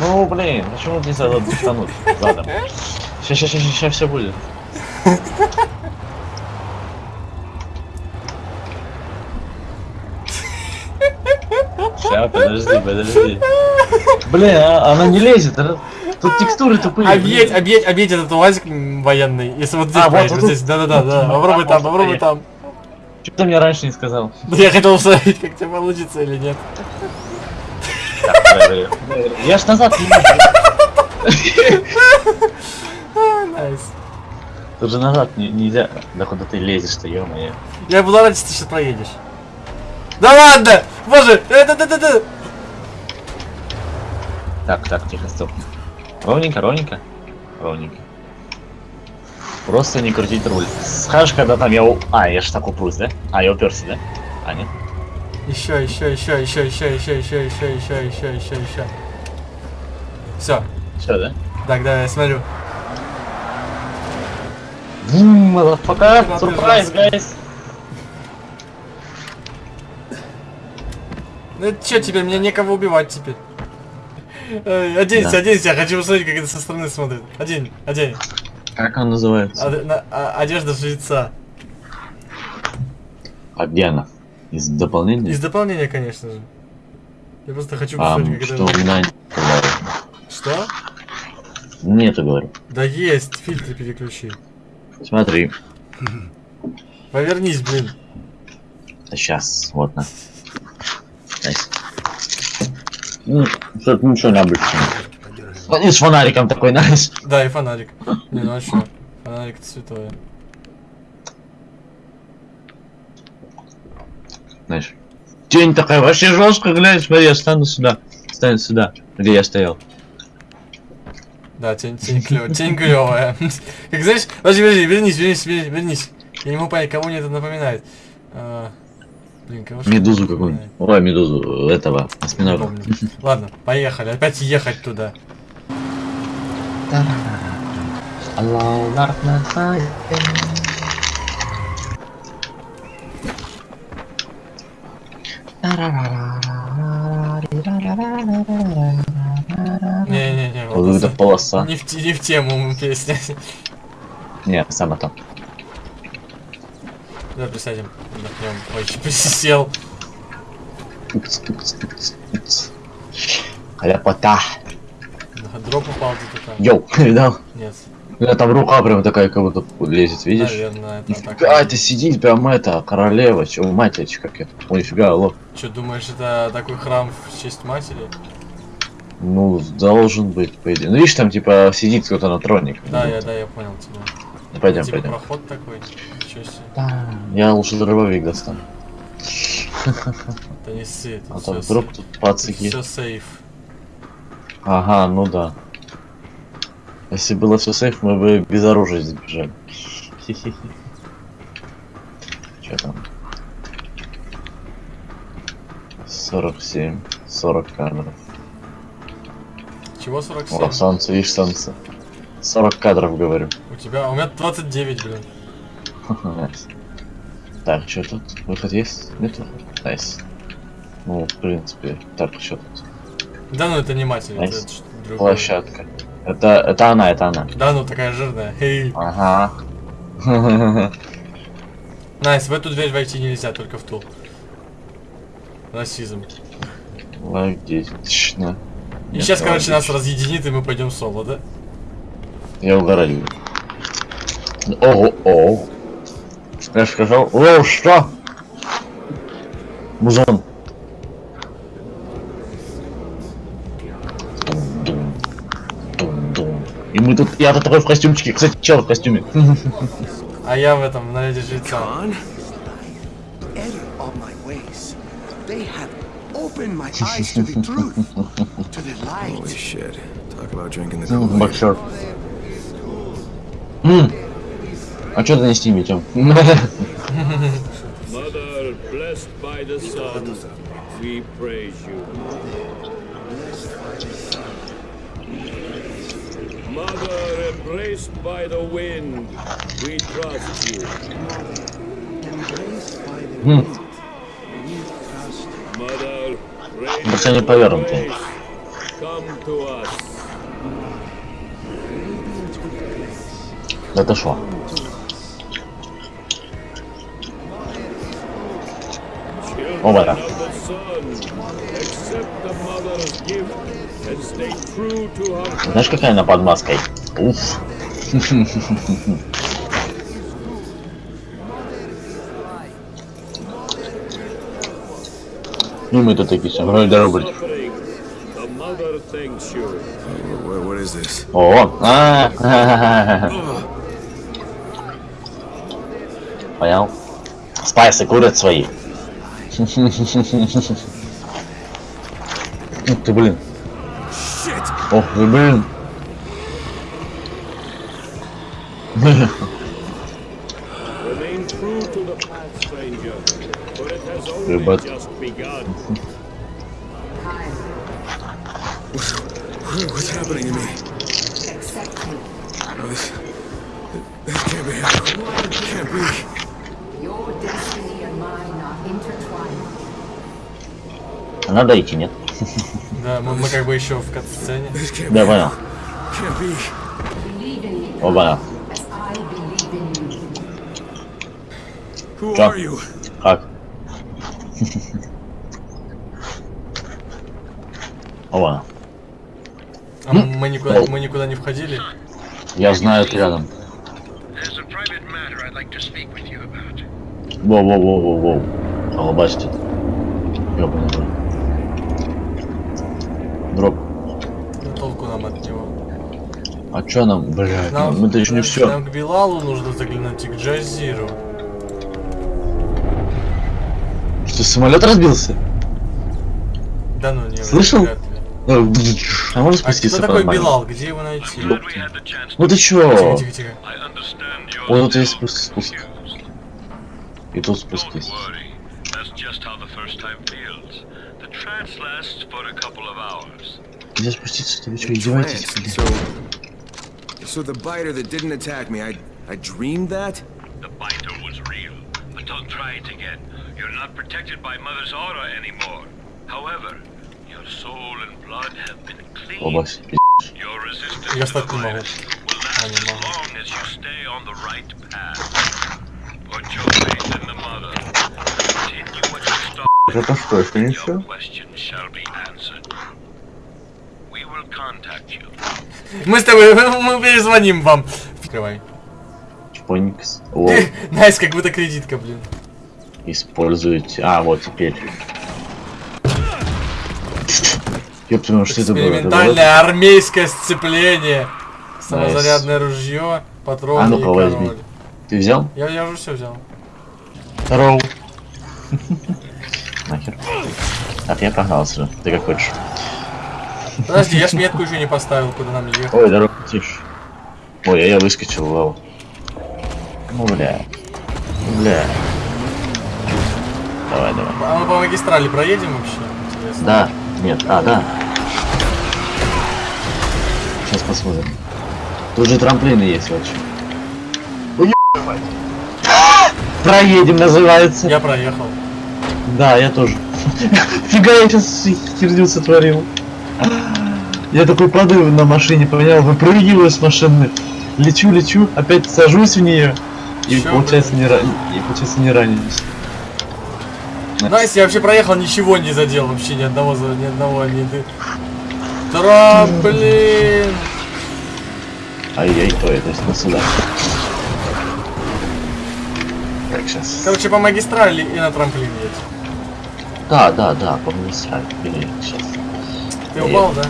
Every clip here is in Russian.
Ну, блин, почему нельзя дрифтануть задом? Сейчас, сейчас, сейчас, сейчас все будет. Сейчас, подожди, подожди. Блин, а, она не лезет. она- Тут текстуры тупые. Объедь, блин. объедь, объедь этот УАЗик военный. Если вот здесь А, вот вот здесь, да-да-да, да. Попробуй там, попробуй там. Чё ты мне раньше не сказал? Да Я хотел посмотреть, как тебе получится или нет. Я ж назад не могу. Nice. Тут же назад не- нельзя. Да куда ты лезешь-то, ё-моё. Я буду рад, если ты сейчас проедешь. Да ладно! Боже! Это, это, это, Так, так, тихо, стоп. Ровненько, ровненько. Ровненько. Просто не крутить руль. Скажешь, когда там я... у- А, я ж так упрусь, да? А, я уперся, да? А, нет? Еще, еще, еще, еще, еще, еще, еще, еще, еще, еще, еще, еще. Все. Все, да? Так, да, я смотрю. Куда сюрприз, гайс. Ну это что теперь? Мне некого убивать теперь. Оденься, Да. оденься, я хочу посмотреть, как это со стороны смотрит. Одень, одень. Как он называется? Ад- на- а- одежда жреца. А где она? Из дополнения? Из дополнения, конечно же. Я просто хочу А, посмотреть, как что это... меня. Что? Нету, говорю. Да есть, фильтры переключи. Смотри. Повернись, блин. Сейчас, вот на. Ну, тут ничего необычного. Он с фонариком такой, найс. Да, и фонарик. Не, ну а что? Фонарик святое. Знаешь. Тень такая вообще жестко, глянь, смотри, я стану сюда. Стану сюда, где я стоял. Да, тень, тень клевая, тень клевая. Как знаешь, подожди, подожди, вернись, вернись, вернись, вернись. Я не могу понять, кого мне это напоминает. А, Блин, кого Медузу какую-нибудь. Ой, медузу этого, осьминога. Ладно, поехали, опять ехать туда. Не-не-не, Вот это полоса. не в, не в тему песня. Не, сама там. Давай присядем, отдохнем. Ой, присел. Тукц, тукц, тукц, тукц. Ляпота. Дроп упал где-то там. Yo, видал? Нет, Меня там рука прям такая, как будто лезет, видишь? наверное, это. Нифига, это сидит прям это, королева, чё, матерь, как это. Ой, нифига, алло. Что, думаешь, это такой храм в честь матери? Ну, должен быть, по идее. Ну, видишь, там, типа, сидит кто-то на троне. Да, я, да, я понял тебя. Ну, Пойдем, типа пойдем. проход такой. Ничего себе. Да, Я лучше дробовик достану. Это не ссы, это А то вдруг тут Это пацики. всё сейф. Ага, ну да. Если было все сейф, мы бы без оружия здесь бежали. Хи-хи-хи. Че там? 47, 40 кадров. Чего 47? О, солнце, видишь, солнце. 40 кадров, говорю. У тебя, у меня 29, блин. Так, что тут? Выход есть? Нет выхода? Nice. Ну, в принципе, так, что тут? Да ну это не это Nice. что-то другое. Площадка. Это, это она, это она. Да ну такая жирная. Эй. Ага. Nice, в эту дверь войти нельзя, только в ту. Расизм. Логично. И Нет, сейчас, короче, нас логично. разъединит, и мы пойдем соло, да? Я угораю. Ого, о. Я сказал, о, что? Музон. И мы тут, я тут такой в костюмчике, кстати, чел в костюме. А я в этом, на эти жильца. Боксер. А что ты не стиме, Тём? We praise you. Mother, embraced by the wind, we trust you. Mm. Mother, Jeszcze nie pobiorą tu. No to szło. O, dobra. Знаешь, какая она под маской? Уф. Ну мы тут такие what is this? О, а, Понял? Спайсы курят свои. Ух ты, блин. Ох ты, блин. Oh. Надо идти, нет? Мы, мы как бы еще в катсцене. Да, понял. Оба. you? Как? Оба. А мы никуда, мы никуда не входили. Я знаю, ты рядом. Воу-воу-воу-воу-воу. Алабастит. Ёбаный рот. Дроп. Ну, толку нам от него. А чё нам, блядь, Нам, еще не все. нам к Билалу нужно заглянуть и к Джазиру. Что, самолет разбился? Да ну не Слышал? ли. А можно А спуститься кто такой? Билал? Где его найти? Ну ты чё? Тихо, Вот тут есть спуск, спуск. И тут Don't спустись. worry. That's just how the first time feels. The trance lasts for a couple of hours. Нельзя спуститься, ты вы что, издеваетесь? Блин? So the biter that didn't attack me, I... I dreamed that? The biter was real. Don't try it again. You're not protected by Mother's aura anymore. However, your soul and blood have been cleansed. Your resistance to the virus will last as long as you stay on the right path. Put your faith in the Mother. Continue what you started. Your question shall be answered. Мы с тобой, мы перезвоним вам. Открывай. Чпоникс. О, Найс, как будто кредитка, блин. используйте. А, вот теперь. Ёпта, ну что это было? Экспериментальное армейское сцепление. Самозарядное ружье, патроны А ну-ка, возьми. Ты взял? Я, я уже все взял. Здорово. Нахер. Так, я погнался. Ты как хочешь. Подожди, я ж метку еще не поставил, куда нам ехать. Ой, здорово, тише. Ой, а я выскочил, вау. Ну, бля. Бля. Давай, давай. А мы по магистрали проедем вообще? Интересно. Да. Нет. А, да. Сейчас посмотрим. Тут же трамплины есть вообще. Проедем называется. Я проехал. Да, я тоже. Фига, я сейчас херню сотворил. Я такой падаю на машине, понял, выпрыгиваю с машины. Лечу, лечу, опять сажусь в нее. И получается не, ра... и получается не ранюсь. Nice, я вообще проехал, ничего не задел, вообще ни одного, ни одного, ни ты. Трамплин! Ай-яй, то на сюда. Так, сейчас. Короче, по магистрали и на трамплин едь. Да, да, да, по магистрали. Сейчас. Ты упал, да?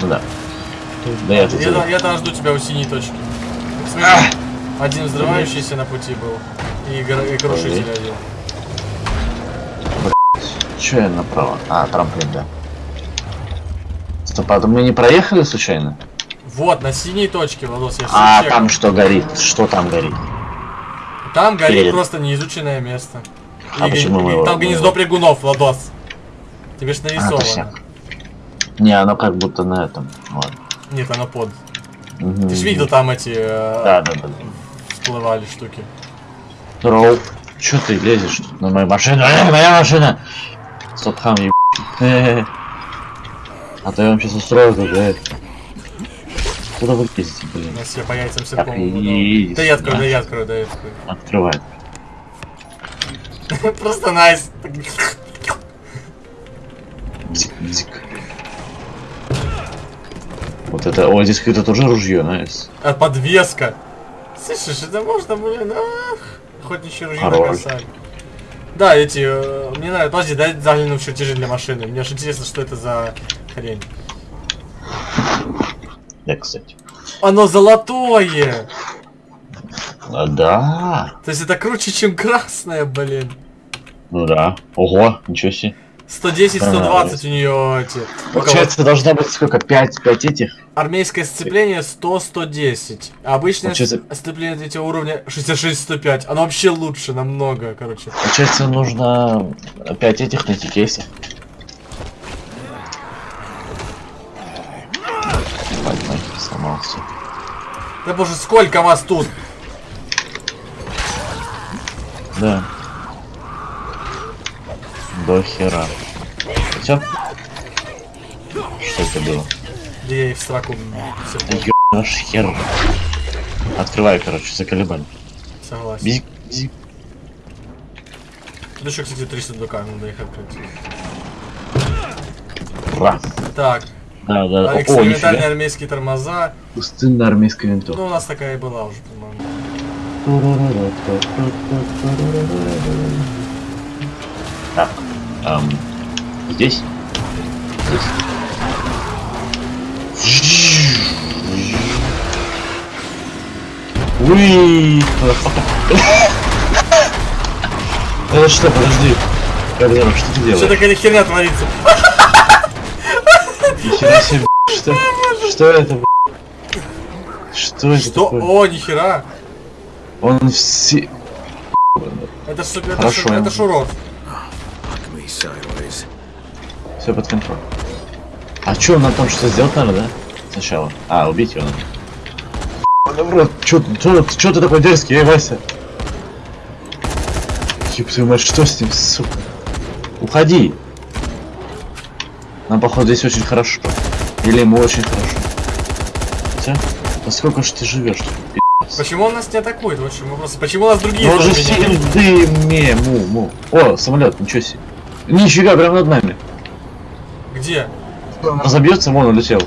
Ну да. Да я. Я, я там жду тебя у синей точки. Смотри, один взрывающийся на пути был. И, гор- и крушитель один. Че я направо? А, трамплин, да. Стоп, а мы не проехали случайно? Вот, на синей точке, Владос, я А чекал. там что горит? Что там горит? Там горит Перед. просто неизученное место. А И почему мы и его- там мы гнездо его- прыгунов, Владос. Тебе ж А, нарисовано. точно. Не, оно как будто на этом. Ладно. Нет, оно под. Мгм. Ты ж видел там эти э, Да, да, да. всплывали штуки. Здорово. Чё ты лезешь тут на мою машину? Э, моя машина! Стоп, хам, еб... А то я вам сейчас устрою тут, э. Куда вы ездите, У блин? нас все по яйцам все иди Да я открою, да я открою, да я открою. Открывай. Просто найс. Бзик, бзик. Вот это, о, здесь какое-то тоже ружье, найс. А подвеска. Слышишь, это можно, блин, ах. Охотничье ружье косарь. Да, эти, э, мне нравится, подожди, дай загляну в чертежи для машины. Мне аж интересно, что это за хрень. Да, кстати. Оно золотое! А, да. То есть это круче, чем красное, блин. Ну да. Ого, ничего себе. 110, 120 у нее эти. Получается, должна быть сколько? 5, 5 этих? Армейское сцепление 100, 110. А обычное Получается- сцепление третьего уровня 66, 105. Оно вообще лучше намного, короче. Получается, нужно 5 этих найти кейсов. Сломался. Да боже, сколько вас тут? Да. До хера. Все? Что это было? Да я и в сраку. Все, Да ё... наш хер. Открывай, короче, заколебали. согласен. Бзик, бзик. Тут еще, кстати, 300 ДК, надо их открыть. Ра. Так, Да, да. а О, экспериментальные нифига. армейские тормоза. Пустынная армейская винтовка. Ну, у нас такая и была уже, по-моему. Так, эм, здесь? Здесь. Уи! Это что, подожди. Габриэль, что ты Что делаешь? такая херня творится? Нихера себе, что? Что это, б***? Что это Что? О, нихера! Он все... Это это Хорошо. ж, это ж урод. Fuck me sideways. Все под контролем. А что, надо там что сделать надо, да? Сначала. А, убить его надо. Добро, чё, ты- чё, ты- чё ты такой дерзкий, эй, Вася? Ёб твою мать, что с ним, сука? Уходи! Нам, походу, здесь очень хорошо. Или ему очень хорошо. Все? Да сколько ж ты живешь? Почему он нас не атакует? В чем вопрос. Почему у нас другие Ну же зомби не- сидим дыме, му, му. О, самолет, ничего себе. Нифига, прям над нами. Где? Разобьется, вон улетел.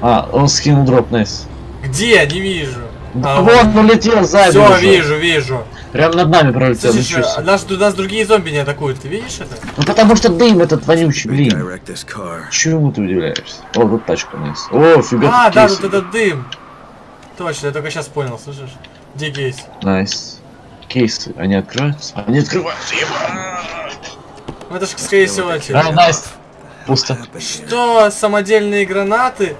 А, он скинул дроп, найс. Где? Не вижу. Да А, вон улетел сзади. Все, уже. вижу, вижу. Прям над нами пролетел. А себе. нас, нас другие зомби не атакуют, ты видишь это? Ну потому что дым этот вонючий, блин. Чему ты удивляешься? О, вот тачка nice. О, фига. А, да, тут этот дым. Точно, я только сейчас понял, слышишь? Где кейс? Nice. Кейсы, они открываются? Они открываются, еба. Ну это ж, скорее всего, эти. А, nice. Пусто. Что, самодельные гранаты?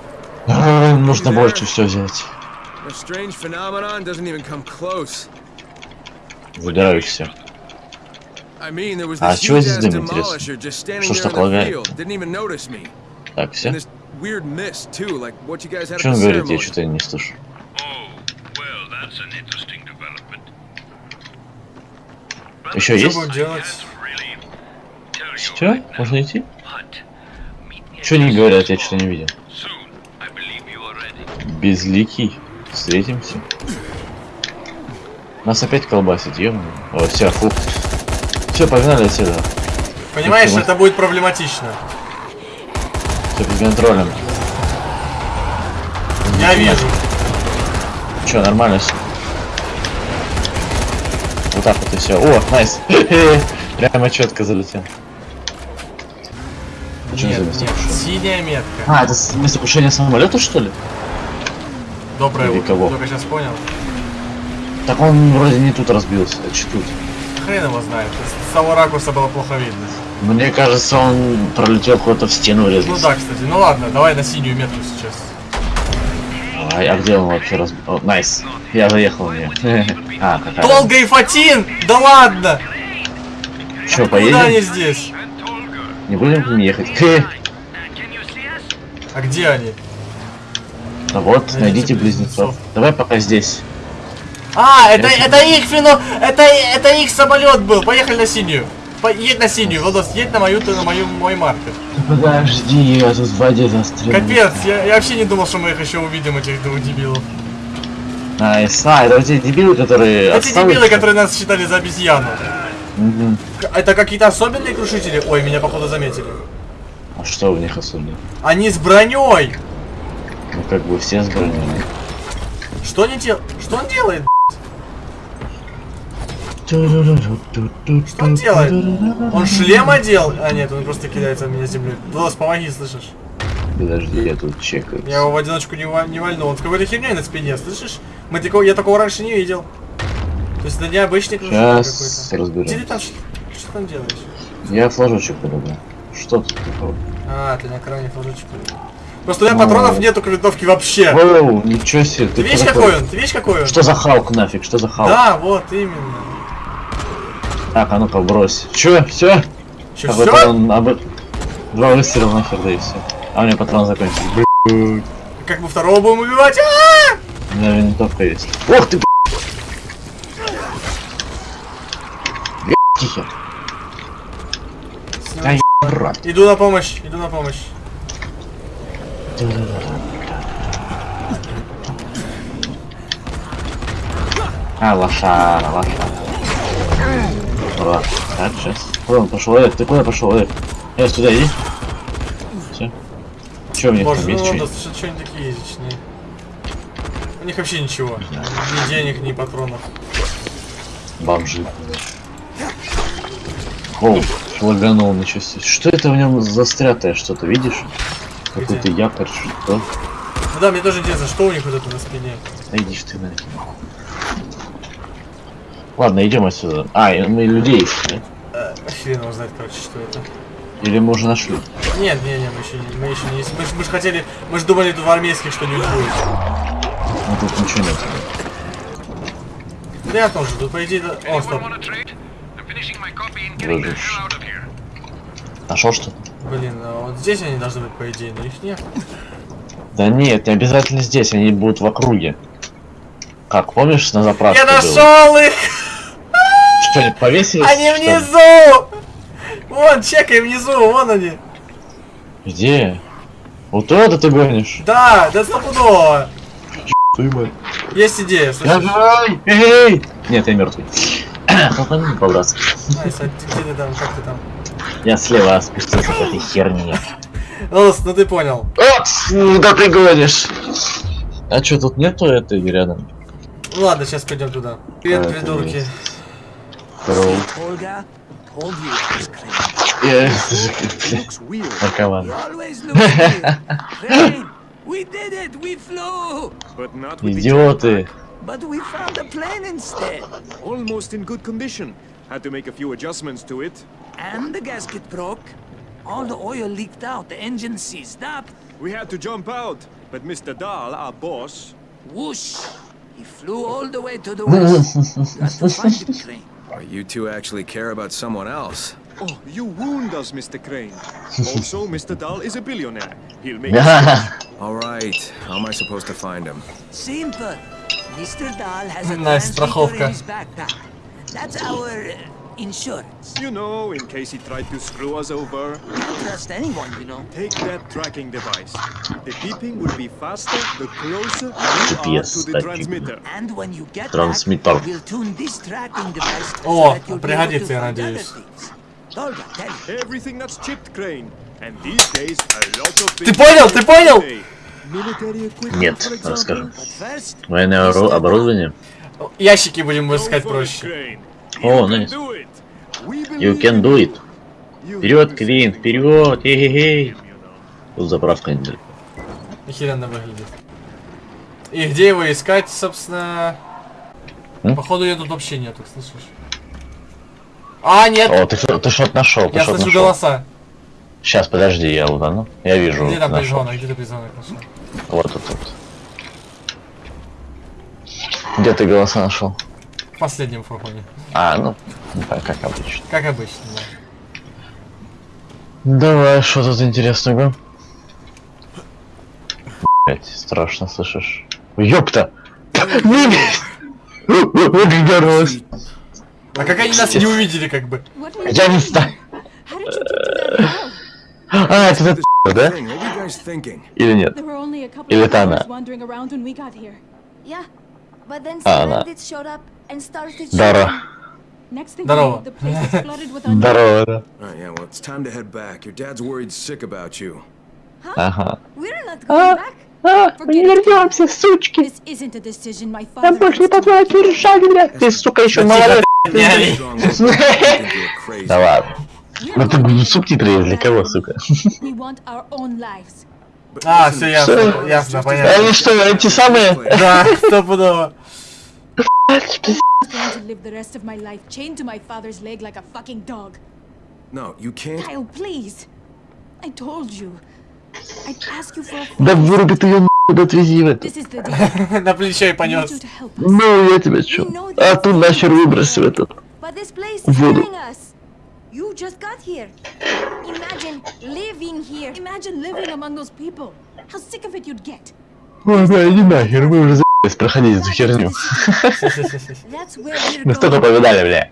А, Нужно больше все взять. Was А чего здесь дым, интересно? Что ж так лагает? Так, все? Что он говорит? Я что-то не слышу. Oh. Еще есть? Все? Можно идти? Что не говорят, я что-то не видел. Безликий. Встретимся. Нас опять колбасит, ё О, все, фух. Все, погнали отсюда. Понимаешь, Почему? это будет проблематично. Все под контролем. Я вижу. Че, нормально все. Вот так вот и все. О, найс. Прямо четко залетел. Что Нет, нет, синяя метка. А, это с- местопушение самолета, что ли? Доброе или утро, кого? только сейчас понял. Так он вроде не тут разбился, а че тут? Хрен его знает. С того ракурса было плохо видно. Мне кажется, он пролетел куда-то в стену Ну врезался. да, кстати. Ну ладно, давай на синюю метку сейчас. А, а где он вообще разбил? О, найс. Я заехал в нее. А, какая. Толга и Фатин! Да ладно! Че, Куда они поедем? здесь? Не будем к ним ехать? Хе. А где они? Ну вот, Найдите найдите близнецов. близнецов. Давай пока здесь. А, это, это их фино... Это, это их самолет был. Поехали на синюю. Едь на синюю, Владос, едь на мою, на мою, мой маркер. Подожди, я тут в воде застрял. Капец, я, я вообще не думал, что мы их еще увидим, этих двух дебилов. Nice. А, это те дебилы, которые Эти дебилы, которые нас считали за обезьяну. К- Это какие-то особенные крушители? Ой, меня походу заметили. А что в них особенно? Они с броней! Ну, как бы все с броней. Что они дел... Что он делает? Что он делает? Он шлем одел? А нет, он просто кидается в меня землей. Влас, помоги, слышишь? Подожди, я тут чекаю. Я его в одиночку не, не вальнул. Он с какой-то херней на спине, слышишь? Мы такого, я такого раньше не видел. То есть это необычный крушитель Сейчас какой-то. Где ты там, ш- что там делаешь? Я флажочек подобрал. Что тут такого? А, ты на экране флажочек. Просто у меня патронов нету к винтовке вообще. Воу, ничего себе. Ты видишь какой он? Ты видишь какой он? Что за Халк нафиг? Что за Халк? Да, вот именно. Так, а ну-ка брось. Чё? Все? Че, А все? патрон, об... Два выстрела нахер, да и все. А у меня патрон закончился. Блин, Как мы второго будем убивать? А! у меня винтовка есть. Ох ты, блин. Блин, Тихо. Ай, брат. Иду на помощь, иду на помощь. А, лошара, лошара. Ура. Так, сейчас. Куда он пошел? Эд, ты куда пошел, Эд? Эд, туда иди. Все. Че у них Боже, там ну есть? ладно, что-нибудь? что такие язычные? У них вообще ничего. Ни денег, ни патронов. Бомжи. Оу, лаганул, ничего себе. Что это в нем застрятое что-то, видишь? Какой-то якорь, что? Ну да, мне тоже интересно, что у них вот это на спине. Да иди ж ты на. Ладно, идем отсюда. А, мы людей ищем, да? Э, хрен его знает, короче, что это. Или мы уже нашли? Нет, не, не, мы еще не, мы еще не, мы, ж- мы же хотели, мы же думали, тут в армейских что-нибудь будет. Ну тут ничего нет. Я тоже, тут по идее. О, стоп. Нашел что-то? Блин, а вот здесь они должны быть, по идее, но их нет. Да нет, не обязательно здесь, они будут в округе. Как, помнишь, на заправке Я было? нашел их! Что, они повесились? Они что внизу! Вон, чекай внизу, вон они. Где? Вот туда ты гонишь? Да, да стопудово. Есть идея, слышишь? Давай! Эй! Нет, я мертвый. Хлопани по-братски. Nice, а ты- где ты там, как ты там? Я слева спустился по этой херне. Ну, ну ты понял. Вот, куда ты гонишь? А что, тут нету этой рядом? Ну ладно, сейчас пойдем туда. Привет, А, придурки. Наркоман. The Идиоты. But we found a plane instead. Almost in good condition. Had to make a few adjustments to it. And the gasket broke. All the oil leaked out, the engine seized up. We had to jump out, but Mr. Dahl, our boss, Whoosh! He flew all the way to the west. you have to find it, Crane. Oh, you two actually care about someone else. Oh, you wound us, Mr. Crane. also, Mr. Dahl is a billionaire. He'll make All right. How am I supposed to find him? Simple. Mr. Dahl has a Nice transmitter страховка. in his backpack. That's our uh, insurance. You know, in case he tried to screw us over. Can't trust anyone, you know. Take that tracking device. The beeping will be faster the closer you are GPS to the tracking. transmitter. And when you get Трансмиттер. back, we'll tune this tracking device О, so that you'll be able пригодится, to я find other надеюсь. things. Olga, tell me. Everything that's chipped, Crane. And these days, a lot of Ты things понял, are ты понял? Нет, расскажем. Военное ору- оборудование? Ящики будем искать проще. О, can nice. You can do it. Вперед, Квин, вперед! Эй-эй-эй! You know. Тут заправка недалеко. Охеренно выглядит. И где его искать, собственно... М? Походу ее тут вообще нету, слышишь? А, нет! О, ты, ты что-то нашел, ты я слышу нашел. голоса. Сейчас, подожди, я лутану. Я вижу. Где там нашел. призонок? Где ты призонок нашел? Вот тут, тут. Где ты голоса нашел? В последнем фургоне. А, ну, как, обычно. Как обычно, да. Давай, что тут интересного? Блять, страшно, слышишь? Ёпта! Угорелось. А как они нас не увидели, как бы? Я не знаю. How did you get to that house? А, это этот да? Thing, what were you guys thinking? Или нет? Или это она? А, она. Здорово. Next thing Здорово. we know, the place is flooded with unknown. Здорово, да. Ага. We're not going back. А, мы не вернемся, сучки. Father больше не тебе решать, блядь. Ты, сука, еще crazy. Да ладно. Ну ты ну, субтитры для кого, сука? А, все ясно, ясно, понятно. Они что, эти самые? Да, стопудово. No, you can't. Kyle, please. I told you. I'd ask you for a Да выруби ты ее нахуй, отвези day. На плечо и понес. Ну, я тебя чё? А тут нахер выбрось в этот. Воду. You just got here. Imagine living here. Imagine living among those people. How sick of it you'd get. Ой, иди нахер, мы уже за***ись проходить эту херню. Столько going. повидали, бля.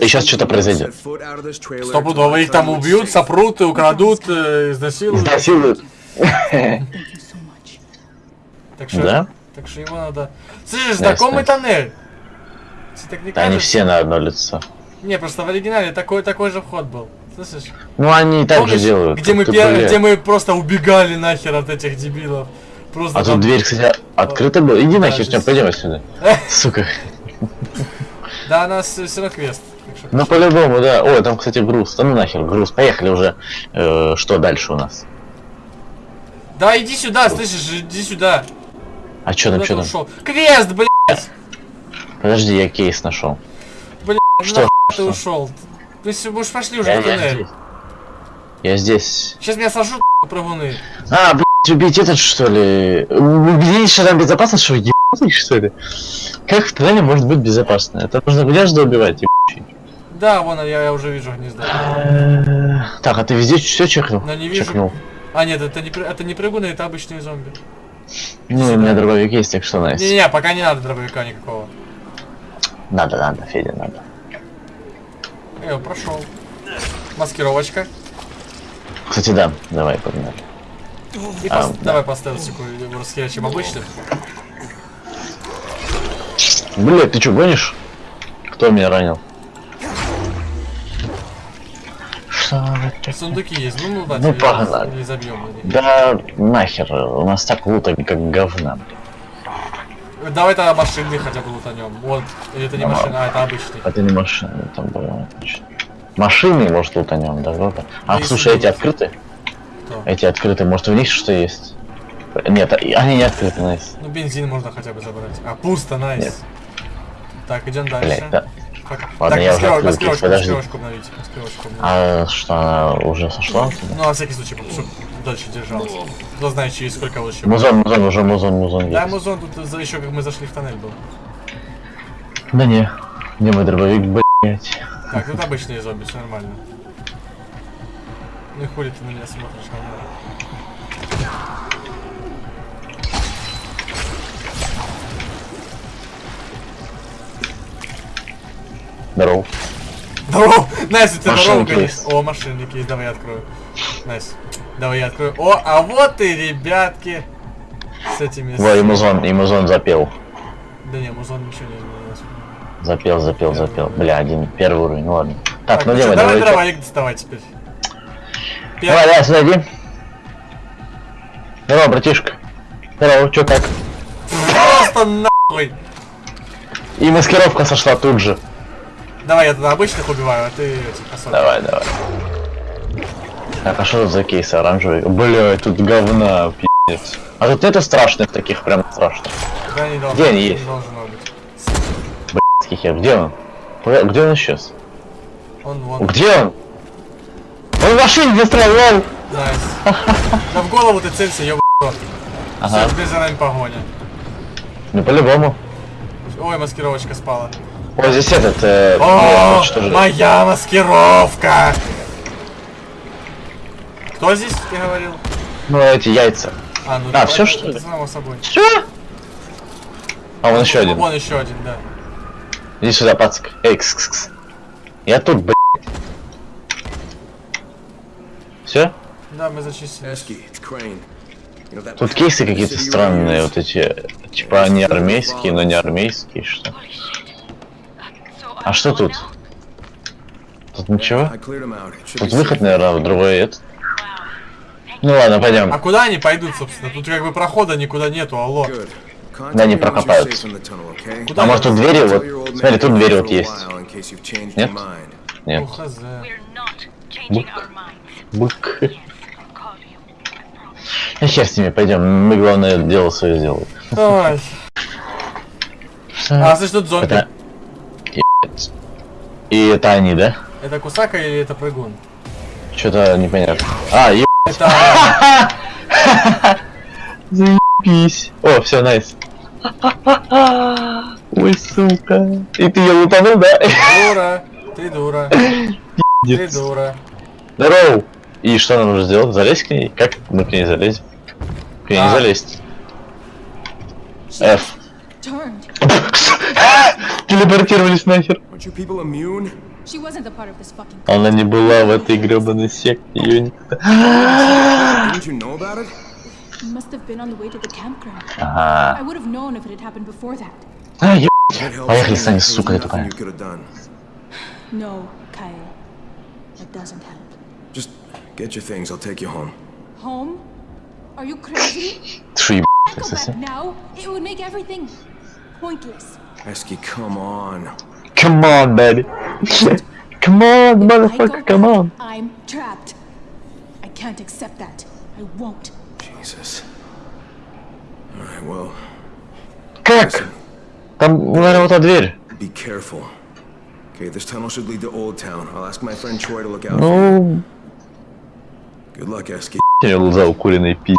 И you что-то произойдет. Стопудово их там убьют, сопрут, украдут, э, изнасилуют. Изнасилуют. Так что, Да? так что ему надо... Слышишь, знакомый тоннель? Тебе так не Да они кажется? все на одно лицо. Не, просто в оригинале такой, такой же вход был. Слышишь? Ну, они и так же Помнишь, делают. где мы, пер- где мы просто убегали нахер от этих дебилов. Просто А там- тут дверь, кстати, открыта была. Иди нахер, здесь- пойдем отсюда. Сука. Да, у нас все равно квест. Ну, по-любому, да. Ой, там, кстати, груз. Да ну нахер, груз. Поехали уже. Э, что дальше у нас? Да, иди сюда, слышишь, иди сюда. А что там, ты там? Квест, блядь! Подожди, я кейс нашел. Блядь, Что? ты Что? ушел? Мы уж пошли уже Я, я здесь. Я здесь. Сейчас меня сожрут прыгуны. А, блядь, убить этот, что ли? Убедились, там безопасно, что ебаный, что ли? Как в туннеле может быть безопасно? Это нужно гнезда убивать, ебучий. Да, вон я, я уже вижу гнездо. Так, а ты везде все чекнул? Но не вижу. Чекнул. А нет, это не, это не прыгуны, это обычные зомби. Ну, у меня дробовик есть, так что найс. Не-не, пока не надо дробовика никакого. Надо, надо, Федя, надо. Я его прошел. Маскировочка. Кстати, да, давай, погнали. И А, пос- да. давай поставил секунду, расхерачим обычным. Блядь, ты что, гонишь? Кто меня ранил? Что вы так- Сундуки есть, ну, ну да, Ну, погнали. не забьем. Да нахер, у нас так лута как говна. Давай тогда машины хотя бы лутанем. Вот, или это не Давай. машина, а это обычный. Это не машина, там было точно. Машины, может, лутанем, да, вот. А, Ну, слушай, если эти открыты? Кто? Эти открыты, может, в них что есть? Нет, а- они не открыты, найс. Ну, бензин можно хотя бы забрать. А, пусто, найс. Нет. Так, идем дальше. Блять, да. Пока. Ладно, так, я уже открыл, подожди. обновить. А что, она уже сошла? Ну, на всякий случай, чтобы дальше держалась. Кто знает, через сколько лучше. Музон, музон, уже музон, музон Да, есть. музон тут за- еще как мы зашли в тоннель был. Да не, где мой дробовик, блять. Так, тут обычные зомби, все нормально. Ну и хули ты на меня смотришь, нормально. Здорово. Здорово! Nice, у тебя Машинки здорово, конечно. О, машинники есть, давай я открою. Nice. Давай я открою. О, а вот и ребятки. С этими... Во, и музон, и музон запел. Да не, музон ничего не изменилось. Запел, запел, запел. Бля, один, первый уровень, ну ладно. Так, ну ну делай, чё, давай давай. дробовик доставай теперь. Давай, давай, сюда иди. Здорово, братишка. Здорово, чё как? Просто нахуй! И маскировка сошла тут же. Давай я тогда обычных убиваю, а ты этих особо. Давай, давай. Так, а что тут за кейс оранжевый? Бля, тут говна, пиздец. А тут это страшных таких, прям страшных. Да, не должно, Где они не есть? должно быть. Блядский хер, где он? Где он исчез? Он вон. Где он? Он в машине застрял, lol! Nice. Да в голову ты целься, ёб. Ага. Теперь за нами погоня. Ну по-любому. Ой, маскировочка спала. Вот здесь этот, э, О, что же? моя маскировка! Кто здесь, ты говорил? Ну эти яйца. А, ну А, это что ли? Само собой. Все? А, вон еще один. Вон еще один, да. Иди сюда, пацак. Эй, кс -кс -кс. Я тут, блядь. Все? Да, мы зачистили. Тут кейсы какие-то странные, вот эти, типа они армейские, но не армейские, что? А что тут? Тут ничего? Тут выход, наверное, в другой это. Ну ладно, пойдем. А куда они пойдут, собственно? Тут как бы прохода никуда нету, алло. Да, не okay? Куда А может тут двери вот? Смотри, тут двери вот есть. Нет? Нет. Бук. Бук. Ну хер с ними, пойдем. Мы главное дело свое сделаем. Ой. А, слышь, тут зомби. Это... И это они, да? Это Кусака или это прыгун? Что-то непонятно. А, еб... Заебись. О, все, найс. Ой, сука. И ты ее лутанул, да? Дура. Ты дура. Ты дура. Здорово. И что нам нужно сделать? Залезть к ней? Как мы к ней залезем? К ней не А. залезть. F. Телепортировались нахер. Aren't you people immune? She wasn't a part of this fucking. Она не была в этой гребаной секте. Ее никто... Didn't you know about it? He must have been on the way to the campground. Ага. I would have known if it had happened before that. А, еб... It helps Поехали, me. Саня, There was сука, ты nothing тупая. you could have done. No, Kyle. That doesn't help. Just get your things. I'll take you home. Home? Are you crazy? Ты что, еб... Go back now. It would make everything pointless. Esky, come on. Come on, baby. Come on, If I go motherfucker, come on. back, I'm trapped. I can't accept that. I won't. Jesus. All right, well, Как? Там, наверное, вот та дверь. be careful. Okay, this tunnel should lead to Old Town. I'll ask my friend Troy to look out for you. Ну, Good luck, Esky. я глаза укуренные пи***.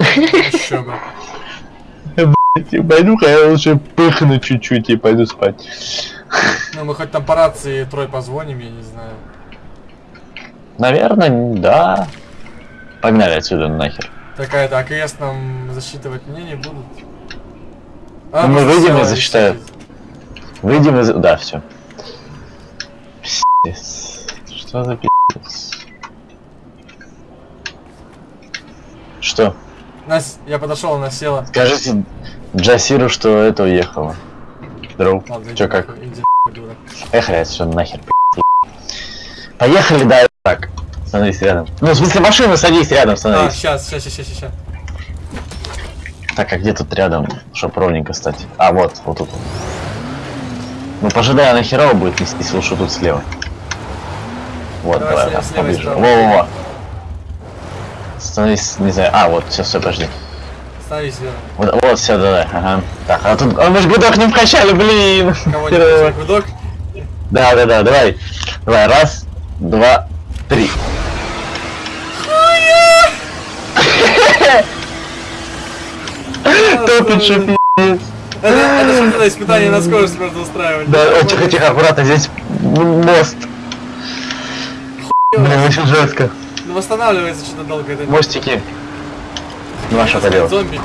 Еще бы. Пойду-ка я лучше пыхну чуть-чуть и пойду спать. Ну, мы хоть там по рации трой позвоним, я не знаю. Наверное, да. Погнали отсюда нахер. Такая, да, крест нам засчитывать мне не будут. Ну, мы выйдем и засчитают. Выйдем из... Да, все. Что за пи***ц? Что? Нас, я подошел, она села. Скажите Джасиру, что это уехало. Здорово. Ладно, иди как? иди. Эх, все нахер. Поехали, да, так. Становись рядом. Ну, в смысле, машину садись рядом, А, становись. сейчас, сейчас, сейчас, сейчас, сейчас. Так, а где тут рядом, чтоб ровненько стать? А, вот, вот тут. Ну, пожидай, она херово будет нестись, лучше тут слева. Вот, Давай слева, поближе. Во-во-во. Становись, не знаю, а, вот, сейчас, все, подожди. Вот, вот, все, давай, ага. Так, а тут, а мы ж гудок не вкачали, блин. Кого не гудок? Да, да, да, давай. Давай, раз, два, три. Топит, что пи***ц. Это, что тогда испытание на скорость можно устраивать. Да, тихо, тихо, аккуратно, здесь мост. Блин, очень жестко. Ну восстанавливается что-то долго это. Мостики. Ну, а что поделать? Зомбики.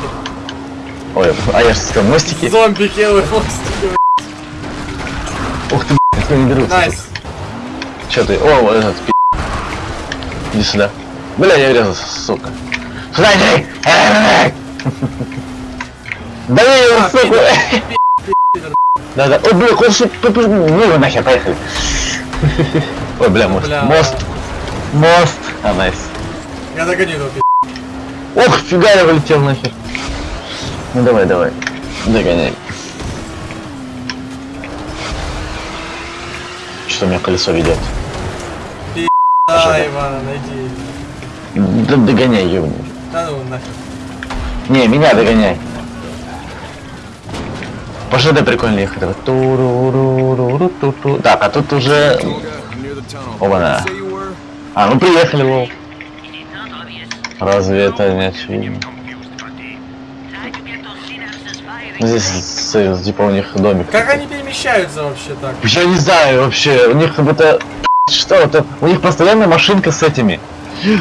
Ой, а я же сказал, мостики. Зомбики, ой, мостики. Ух ты, кто не берутся. Nice. Че ты? О, вот этот пи***. Иди сюда. Бля, я врезался, сука. Сюда иди! Да я его, А, сука! Да, да. Ой, бля, куда Ну его нахер, поехали. Ой, бля, мост. Мост. Мост. А, найс. Я догоню этого пи***. Ох, фига я вылетел нахер. Ну давай, давай. Догоняй. Что у меня колесо ведет? Да, Ивана, найди. Да догоняй, ёбаный. Да ну нахер. Не, меня догоняй. Пошли да прикольно ехать. Так, а тут уже... Оба-на. А, ну приехали, лол. Разве это не очевидно? Здесь, типа, у них домик. Как они перемещаются вообще так? Я не знаю вообще, у них как будто... Что это? У них постоянно машинка с этими.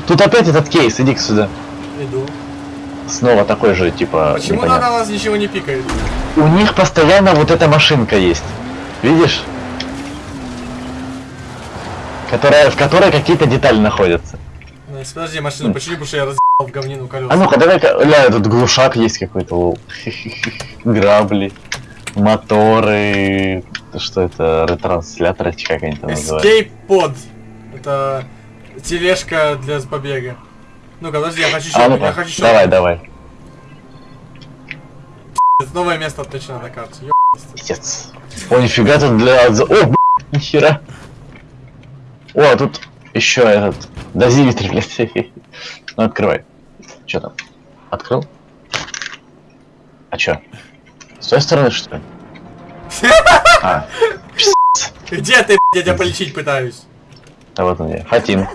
Тут опять этот кейс, иди сюда. Иду. Снова такой же, типа, Почему на непонятно. нас ничего не пикает? у них постоянно вот эта машинка есть. Видишь? Которая, в которой какие-то детали находятся. Настя, подожди, машину почини, потому что я разъебал в говнину колеса. А ну-ка, давай-ка, ля, тут глушак есть какой-то, лол. Грабли, моторы, что это, ретрансляторы, чи как они там называют. Pod. Это тележка для побега. Ну-ка, подожди, я хочу еще, А я ну-ка, хочу еще. давай, давай. Новое место точно на карте. Пиздец. О, нифига тут для... О, б***ь, нихера. О, а тут еще этот... Дозиметр, блядь. Ну, открывай. Че там? Открыл? А чё? С той стороны, что ли? А, Где ты, блядь, я тебя полечить пытаюсь? а вот он я. Фатин.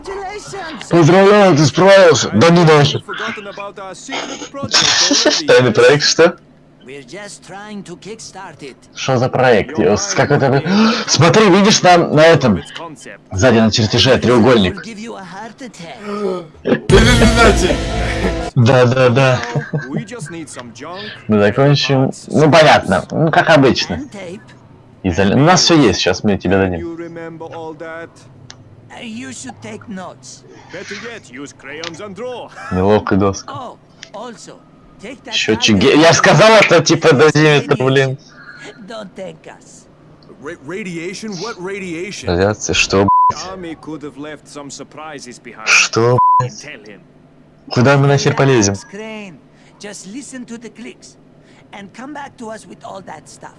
Поздравляю, ты справился. Да ну нахер. Тайный проект, что? We're just trying to kickstart it. Что за проект? Я с- Как это... Смотри, видишь там на этом, сзади на чертеже треугольник. Да, да, да. Мы закончим. Ну понятно. Ну как обычно. Изоля... У нас все есть, сейчас мы тебе дадим. That? Uh. Неловкая доска. Oh, Счетчик. Я сказал, это типа дозиметр, блин. Radiation? What radiation? Радиация, что, behind. Что, him. Куда мы нахер полезем? Just listen to the clicks and come back to us with all that stuff.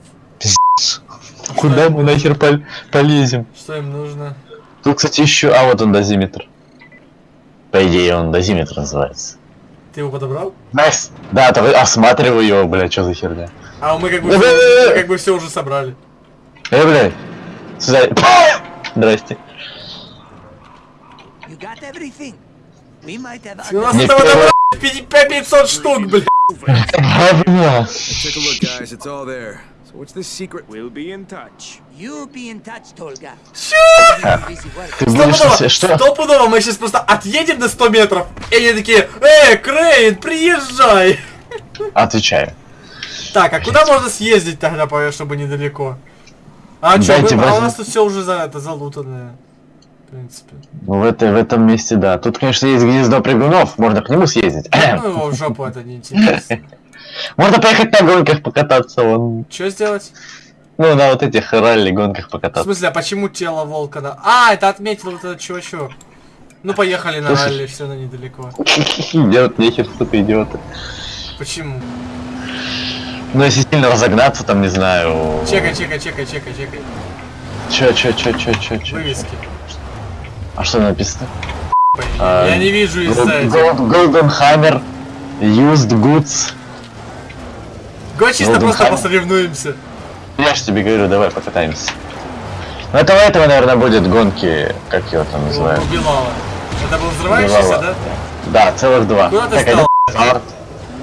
Куда мы нахер пол- полезем? Что им нужно? Тут, кстати, еще... А, вот он дозиметр. По идее, он дозиметр называется. Ты его подобрал? Nice. Да, то осматриваю его, бля, что за херня. А мы как бы, Да-да-да-да. всё- мы как бы все уже собрали. Эй, бля. Сюда. Здрасте. You got everything? We might have У нас этого добра 500 штук, блядь. Говня. What's the secret? We'll be in touch. You be in touch, Tolga. Ты будешь... Что? стопудово, мы сейчас просто отъедем на 100 метров, и они такие, эй, Крейн, приезжай. Отвечаю. Так, а куда можно съездить тогда, по- чтобы недалеко? А Дайте мы- а у нас тут все уже за это залутанное. В принципе. Ну, в, этой, в этом месте, да. Тут, конечно, есть гнездо прыгунов, можно к нему съездить. Ну его в жопу это не интересно. Можно поехать на гонках покататься, вон. Что сделать? Ну, на вот этих ралли гонках В покататься. смысле, а почему тело волка на... А, это отметил вот этот чувачок. Ну поехали на Слушай. ралли, все равно недалеко. Делать нехер, сука, идиоты. Почему? Ну, если сильно разогнаться, там, не знаю... Чекай, чекай, чекай, чекай, чекай. Чё, чё, чё, чё, чё, чё? Вывески. А что написано? Ой, А, Я не вижу из-за Golden Hammer, Used Goods. Го чисто Golden просто посоревнуемся. Я ж тебе говорю, давай покатаемся. Ну, этого этого, наверное, будет гонки, как его там называют. Убивала. Это был взрывающийся, Убивала. да? Да, целых два. Куда ты Так, стал? а где старт?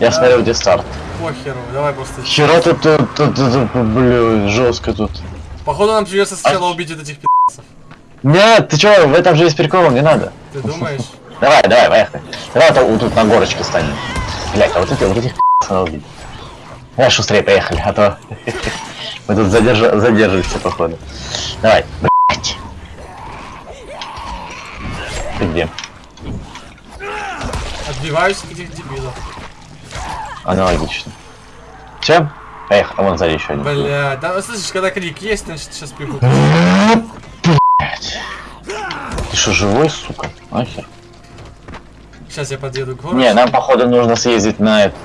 Я смотрю, где старт. Похеру, давай просто. Хера тут, тут, тут, тут, бля, жестко тут. Походу нам придется сначала А- убить этих пи***цев. Нет, ты чё, в этом же есть прикол, не надо. Ты думаешь? Давай, давай, поехали. Давай вот тут, на горочке станем. Блять, а вот эти, вот этих надо убить. Давай шустрее поехали, а то мы тут задержа- задерживаемся, походу. Давай, блять. Ты где? Отбиваюсь от этих дебилов. Аналогично. Чем? Поехали, а вон сзади еще один. Бля, да слышишь, когда крик есть, значит сейчас бегут. Ты что, живой, сука? Нахер? Сейчас я подъеду к городу. Не, нам походу нужно съездить на это-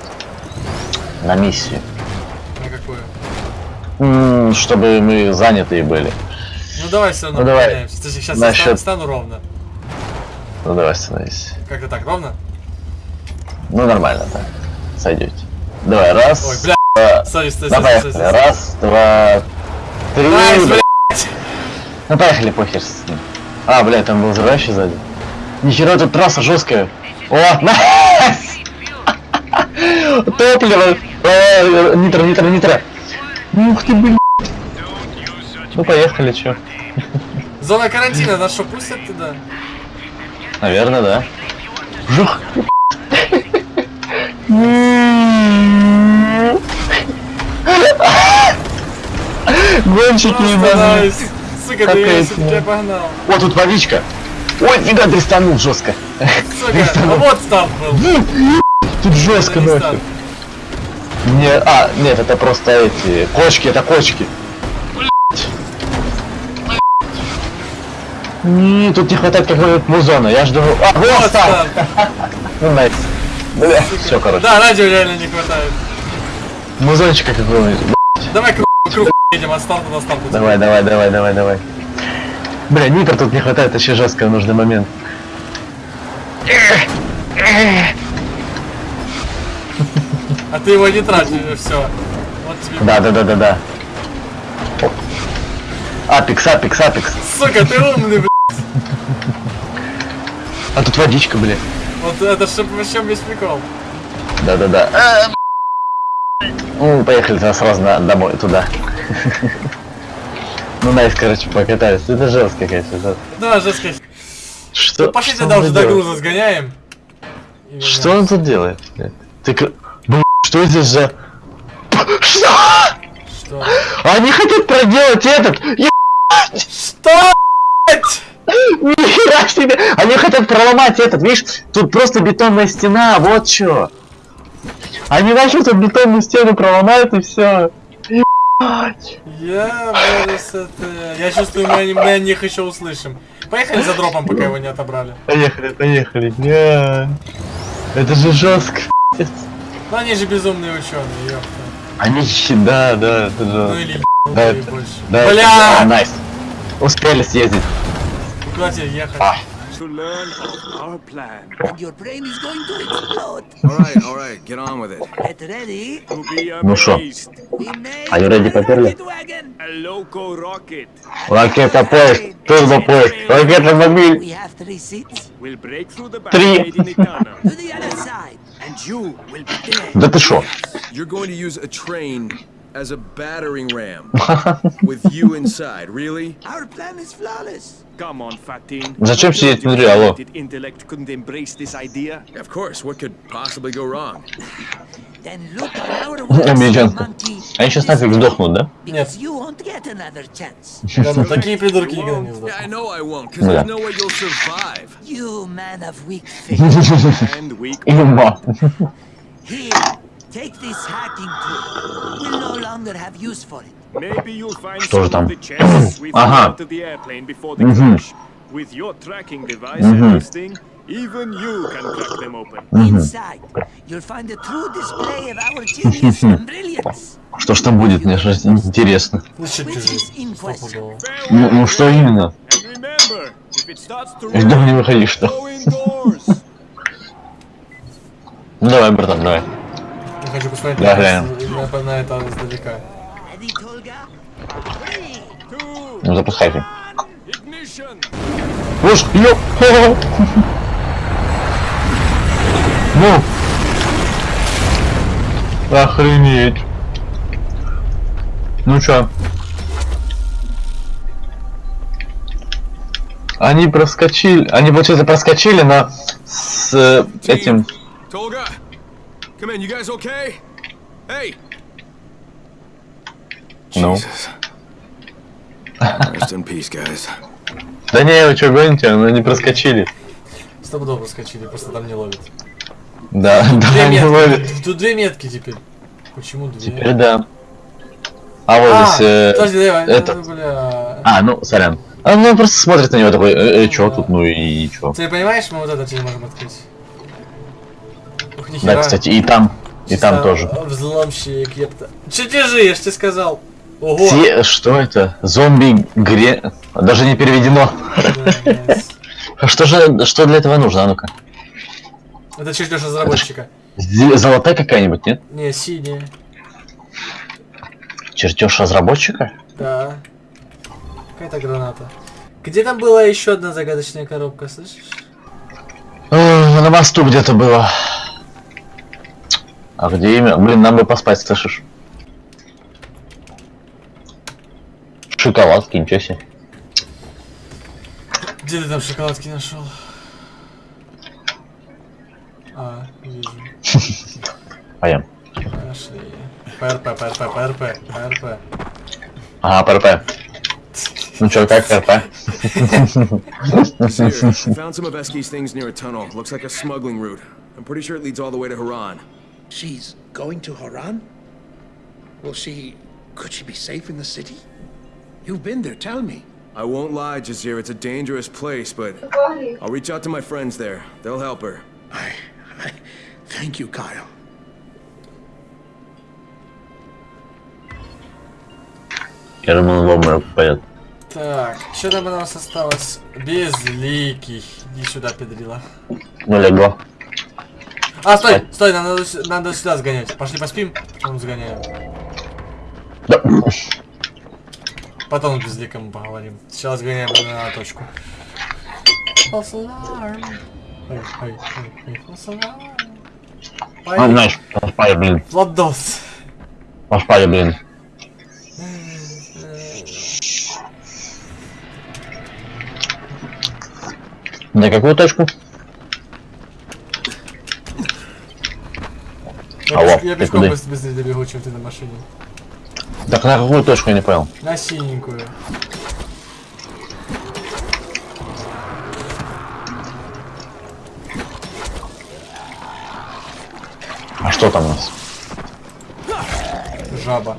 на миссию. На какую? М, Чтобы мы занятые были. Ну давай все равно Ну, давай. сейчас я Насчет- стану, стану ровно. Ну давай становись. Как-то так, ровно? Ну нормально так. Сойдете. Давай, раз. Ой, бля, два. sorry, стой, стой, поехали. стой, стой. Раз, два, три. Nice. Ну поехали, похер с ним. А, бля, там был взрывающий сзади. Нихера, тут трасса жесткая. О, nice! Топливо! О, Нитро, нитро, нитро. Ух ты, блин. Ну поехали, чё? Зона карантина, нас что, пустят туда? Наверное, да. Жух. Гонщики ебаные. Сука, ты я тебя погнал. О, тут водичка. Ой, фига, дристанул жестко. Сука, а вот старт был. Тут жестко Это не а, нет, это просто эти, кочки, это кочки. Не, тут не хватает какого-нибудь музона, я жду... А, вот старт. Ну, найс. Бля, все, короче. Да, радио реально не хватает. Музончика какого-нибудь. Давай круг, круг едем от старта до старта. Давай, давай, давай, давай, давай. Бля, нитро тут не хватает, вообще жестко в нужный момент. А ты его не трать, все. Вот тебе. Да, да, да, да, да. Апекс, апекс, апекс. Сука, ты умный, блядь. А тут водичка, бля. Вот это ж вообще весь прикол. Да, да, да. Ну, поехали тогда сразу на, домой, туда. Ну, найс, короче, покатались. Это жестко, конечно. жестко. Да, жестко. Что? Ну, пошли тогда уже до груза сгоняем. Что он тут делает? блядь? Ты что здесь за... Что? Что? Они хотят проделать этот... Е- Что? Нихера себе! Они хотят проломать этот, видишь? Тут просто бетонная стена, вот что. Они начнут тут бетонную стену проломают и все. Я это... Я чувствую, мы, мы о них еще услышим. Поехали за дропом, пока его не отобрали. Поехали, поехали. Не. Это же жестко. Ну они же безумные ученые, ёпта. Они, да, да, это Ну же... или Да, это- больше. Да, это- Бля! Nice. Успели съездить. Куда тебе ехать? А. To learn of our plan. And your brain is going to explode. All right, all right, get on with it. Get ready. To be Ну made Are you ready, поперли? Ракета поезд, турбопоезд, ракета мобиль. We have three seats. will break through the Three. barricade in the tunnel, To the other side. and you will be there. Да ты шо? You're going to use a train as a battering ram with you inside, really? Our plan is flawless. Come on, Fatin. Зачем What сидеть your внутри, алло? talented intellect couldn't embrace this idea? Of course, what could possibly go wrong? Then look on our works, Американцы. monkey. Они сейчас нафиг сдохнут, да? Because you won't get another chance. Да, ну такие придурки никогда не Yeah, I сдохнут. know I won't, because Yeah. there's no way you'll survive. You man of weak faith. And we Има. Here, take this hacking tool. We'll no longer have use for it. maybe you'll find Что же some of там? the chests we Ага. found Even you can crack them open. Inside, you'll find a true display of our genius and brilliance. Что ж там будет, мне же интересно. Ну. Ну, ну что именно? Из дома не выходи, что? Ну давай, братан, давай. Я хочу посмотреть Да, на, глянем. на- на это издалека. Ну запускайте. ignition. Уж, ёп! Ну! Охренеть! Ну чё? Они проскочили, они, получается, проскочили, но с э, этим... Tolga! Come in, you guys okay? Hey! Ну? Rest in peace, guys. Да не, вы чё гоните, но они проскочили. Стопудово проскочили, просто там не ловит. Да, да, Две они метки. Тут две метки теперь. Почему две? Теперь да. А вот А, здесь... э, подожди, давай, это- бля. А, ну, сорян. А, ну, просто смотрит на него такой, э, э, чё тут, ну и чё. Ты понимаешь, мы вот это не можем открыть? Ух, Да, нихера. кстати, и там, и там тоже. Взломщик, епта. Чертежи, я ж тебе сказал. Ого. Те, что это? Зомби гре... Даже не переведено. Да, Что же, что для этого нужно? А ну-ка. Это чертеж разработчика. Зе- Золотая какая-нибудь, нет? Не, синяя. Чертеж разработчика? Да. Какая-то граната. Где там была еще одна загадочная коробка, слышишь? На мосту где-то было. А где имя? Блин, нам бы поспать, слышишь? Шоколадки, ничего себе. Где ты там шоколадки нашел? Ah, I am. Ashley. Perpe, perpe, perpe, perpe. Aha, perpe. Nu cercai perpe. found some of Esky's things near a tunnel. Looks like a smuggling route. I'm pretty sure it leads all the way to Haran. She's going to Haran? Will she... could she be safe in the city? You've been there, tell me. I won't lie, Jazir, it's a dangerous place, but... I'll reach out to my friends there. They'll help her. I... Thank you, Kyle. Я думаю, он в обморок упадет. Так, что там у нас осталось? Безликий. Иди сюда, педрила. Ну, легло. А, стой, стой, нам надо, надо сюда сгонять. Пошли поспим, потом сгоняем. Да. Потом с безликом поговорим. Сейчас сгоняем на точку. False alarm. Ой, ой, ой, ой. А, знаешь, поспали, блин. Владос. Поспали, блин. На какую точку? Алло, я пешком быстрее добегу, чем ты на машине. Так на какую точку я не понял? На синенькую. Что там у нас? Жаба.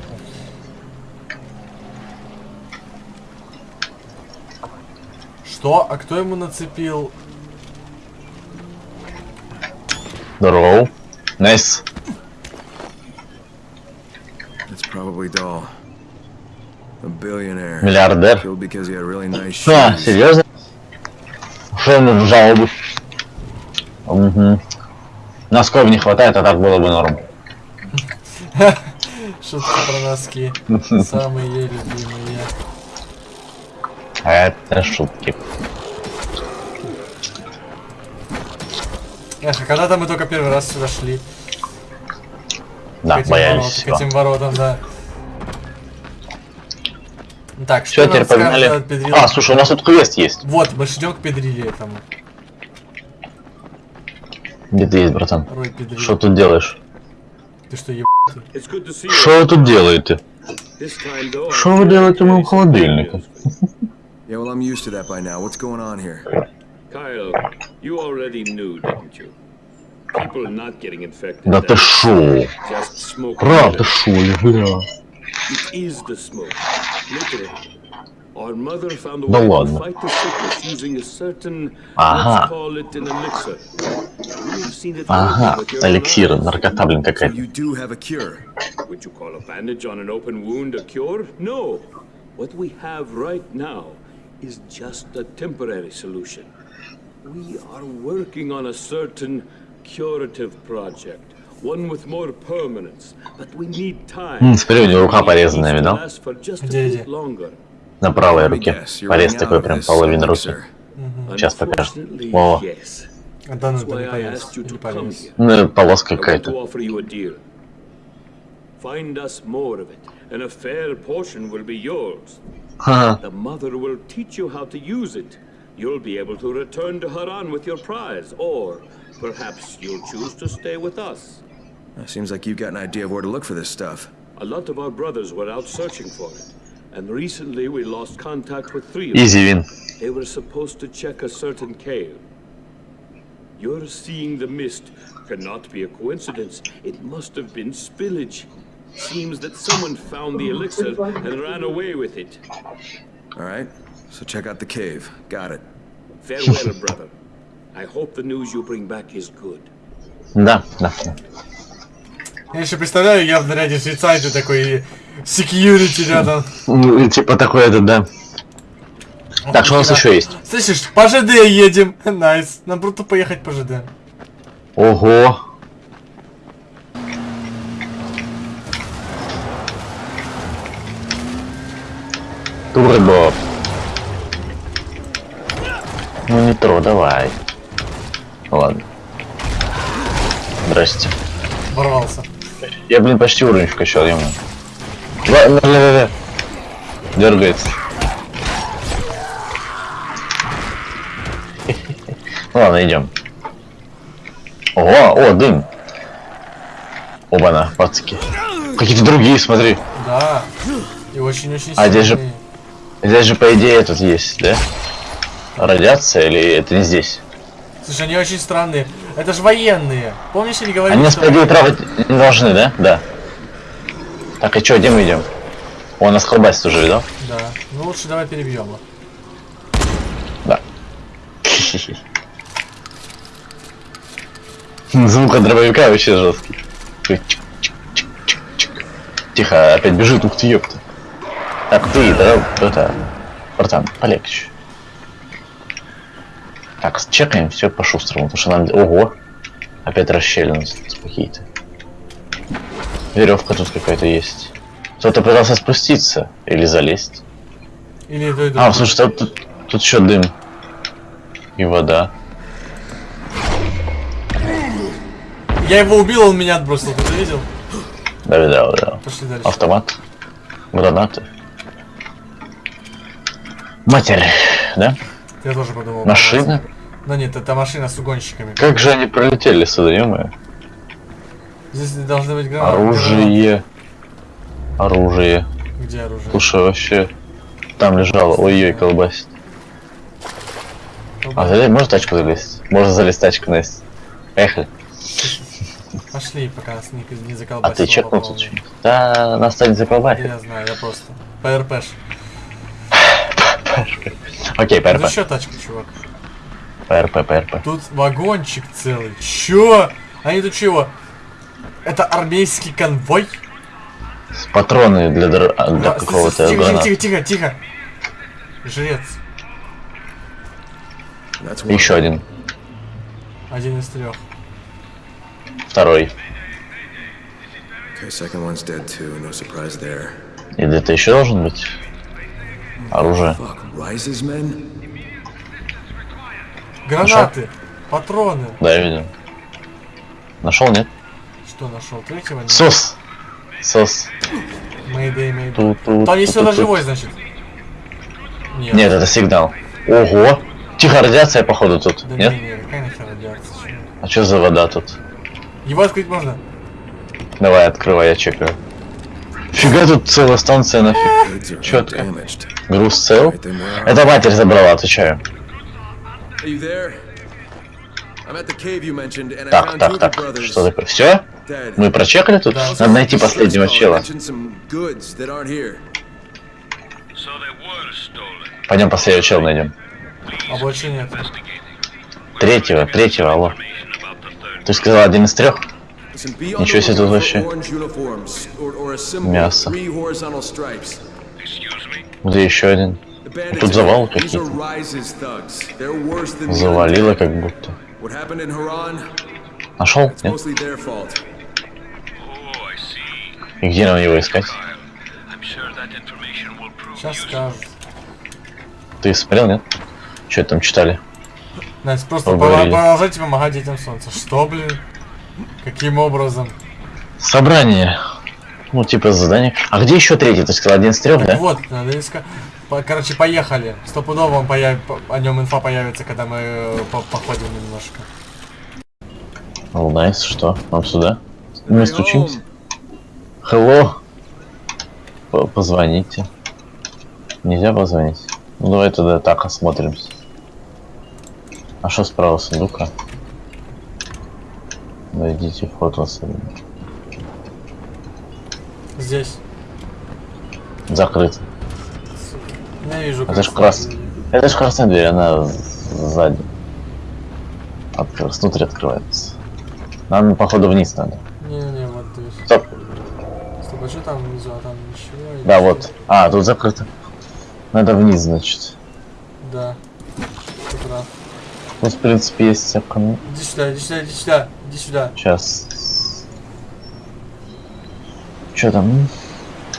Что? А кто ему нацепил? Здорово. Nice. Миллиардер. Nice А, серьезно? Что ему в жалобу? Угу. Носков не хватает, а так было бы норм. Шутки про носки. Самые любимые. Это шутки. Эх, а когда-то мы только первый раз сюда шли. Да, к боялись ворот- к этим воротам, да. Так, Все, что теперь нам скажет погнали. А, слушай, у нас тут квест есть. Вот, мы ждем к Педриле этому. Где ты есть, братан? Что тут делаешь? Ты что, еб... It's good to see you. Что вы тут делаете? Что вы делаете в моем холодильнике? Yeah, well, I'm used to that by now. What's going on here? Kyle, you already knew, didn't you? People not getting infected. Да ты шо? Just smoke. Правда шо, ли, бля? It is the smoke. Literally. Our mother found a Да way to ладно. fight the sickness using a certain, Ага. let's call it an elixir. We've seen it Ага, working with your own эликсир, eyes. наркота, блин, So какая-то. you do have a cure. Would you call a bandage on an open wound a cure? No. What we have right now is just a temporary solution. We are working on a certain curative project, one with more permanence, but we need time. М, смотри, у него рука порезанная, It видал? needs to last for just a Где, bit где? На правой руке. Порез такой прям половина руки. Сейчас покажу. Unfortunately, Во. yes. А да, ну это не come полез. here. Ну, полоска какая-то. Find us more of it, and a fair portion will be yours. The mother will teach you how to use it. You'll be able to return to Haran with your prize, or perhaps you'll choose to stay with us. Seems like you've got an idea of where to look for this stuff. A lot of our brothers were out searching for it, and recently we lost contact with three of them. Изи вин. They were supposed to check a certain cave. Your seeing the mist cannot be a coincidence. It must have been spillage. Seems that someone found the elixir and ran away with it. All right, so check out the cave. Got it. Farewell, brother. I hope the news you bring back is good. Да, да. Я еще представляю, я в наряде швейцарии такой security рядом. Ну, Типа такой этот, да. Так, что у нас еще есть? Слышишь, по ЖД едем. Nice. Нам просто поехать по ЖД. Ого. Турбо. Ну, нитро, давай. Ладно. Здрасте. Ворвался. Я, блин, почти уровень вкачал, ё Да. Дергается. Ладно, идем. Ого, о, дым. Оба-на, пацки. Какие-то другие, смотри. Да. И очень-очень А здесь же-. Здесь же, по идее, этот есть, да? Радиация или это не здесь? Слушай, они очень странные. Это же военные. Помнишь, они говорили, Они что... идее, трогать не должны, да? Да. Так, и чё, где мы идем? Он нас колбасит уже, видал? Да. Ну лучше давай перебьем их. Да. Звук от дробовика вообще жесткий. Тихо, опять бежит, ух ты, ёпта. Так, ты, да, это, братан, полегче. Так, чекаем все по-шустрому, потому что нам... Ого! Опять расщелины какие-то. Веревка тут какая-то есть. Кто-то пытался спуститься или залезть. Или А, слушай, тут, тут, тут еще дым. И вода. Я его убил, он меня отбросил. Ты это видел? Да, видал. Пошли дальше. Автомат. Гранаты. Матерь, да? Я тоже подумал. Машина. Да нет, это машина с угонщиками. Как же они пролетели сюда, ё Здесь должны быть гранаты. Оружие. Оружие. Где оружие? Слушай, вообще. Там лежало. Ой-ой, колбасит. А залез, можно тачку залезть? Можно залезть тачку, Настя. Поехали. Пошли, пока нас не, не А заколбасило. ты чекнул тут что-нибудь? Да, нас станет заколбасить. Я знаю, я просто. ПРПш. Окей, Ну ПРП. еще тачка, чувак. ПРП, ПРП. Тут вагончик целый. Чё? Они тут чего? Это армейский конвой? Патроны для, др- а, для Да, с- с- какого-то Тихо, тихо, граната. тихо, тихо, тихо. Жрец. Еще один. Один из трех. Второй. И где-то еще должен быть оружие. Гранаты. Патроны. Да, я видел. Нашел, нет? Что нашел? Третьего нет. Сос. Сос. Мэйдэй, мэйдэй. Там есть кто-то живой, значит. Нет. Нет, это сигнал. Ого! Тихо, радиация, походу, тут. Да Нет? не, не, какая нахер радиация? чё? А что за вода тут? Его открыть можно? Давай, открывай, я чекаю. Фига тут целая станция нафиг. Четко. Груз цел. Это матерь забрала, отвечаю. Так, так, так. Что такое? Все? Мы прочекали тут? Надо найти последнего чела. Пойдем последнего чела найдем. А больше нет. Третьего, третьего, алло. Ты сказал один из трех? Ничего себе тут вообще. Мясо. Где еще один? Тут are какие-то. Завалило как будто. Нашел? Нет? И где нам его искать? Сейчас скажут. Ты смотрел, нет? Что там читали? Настя, просто продолжайте помогать детям солнца. Что, блин? Каким образом? Собрание. Ну, типа задание. А где еще третий? Ты сказал один из трех, Так да? вот, надо искать. По- Короче, поехали. Стопудово он появ... по- о нем инфа появится, когда мы э, по- походим немножко. Nice, что? Нам сюда? Мы стучимся. Hello. П- Позвоните. Нельзя позвонить? Ну, давай туда так осмотримся. А что справа сундука? Найдите в особенно. Здесь. Закрыт. Я вижу, Это ж крас... Это же красная дверь, она сзади. Открылась, внутрь открывается. Нам, походу, вниз надо. Не-не, вот здесь. Стоп, а что там внизу? А там ничего? или Да, вот. А, тут закрыто. Надо вниз, значит. Да. Ты прав. Тут, в принципе, есть окно. Иди сюда, иди сюда, иди сюда, иди сюда. Сейчас. Что там?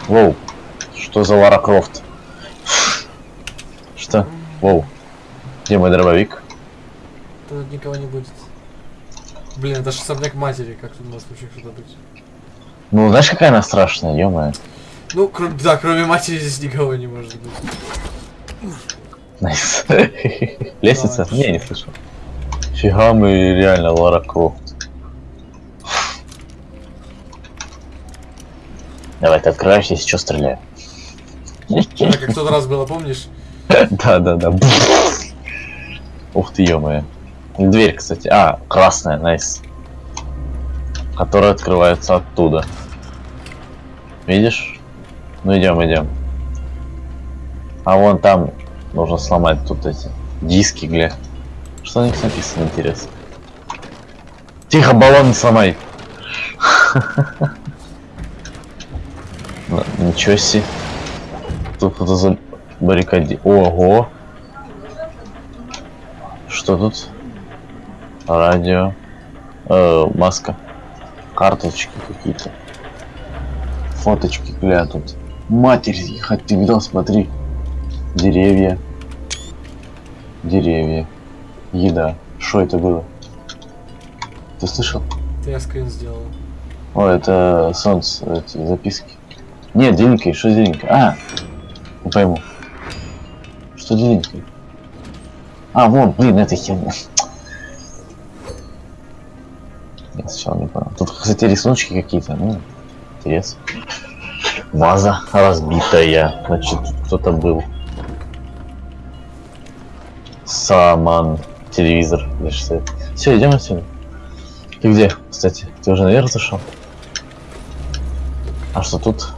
Воу. Что за Лара Крофт? Что? Воу. Где мой дробовик? Тут никого не будет. Блин, это же особняк матери, как тут может вообще что-то быть? Ну, знаешь, какая она страшная, ё Ну, кроме, да, кроме матери здесь никого не может быть. Nice. Лестница? Не, не слышал. Фига мы реально Лара Крофт. Давай, ты открываешь, если что, стреляю. Да, как тот раз было, помнишь? Да, да, да. Ух ты, ё Дверь, кстати. А, красная, найс. Которая открывается оттуда. Видишь? Ну идем, идем. А вон там нужно сломать тут эти диски, гля. Что на них написано, интересно? Тихо, баллон не сломай. Ничего себе. Тут кто-то за баррикаде. Ого. Что тут? Радио. Э, маска. Карточки какие-то. Фоточки, гля, тут. Матерь, хоть ты видел, смотри. Деревья. Деревья. Еда. Что это было? Ты слышал? Я скрин сделал. О, это солнце, эти записки. Нет, зеленький, что зеленький? А, не пойму. Что зеленький? А, вон, блин, это херня. Я сначала не понял. Тут, кстати, рисуночки какие-то, ну, интересно. Ваза разбитая, значит, кто-то был. Саман, телевизор, Все, идем отсюда. Ты где, кстати? Ты уже наверх зашел? А что тут?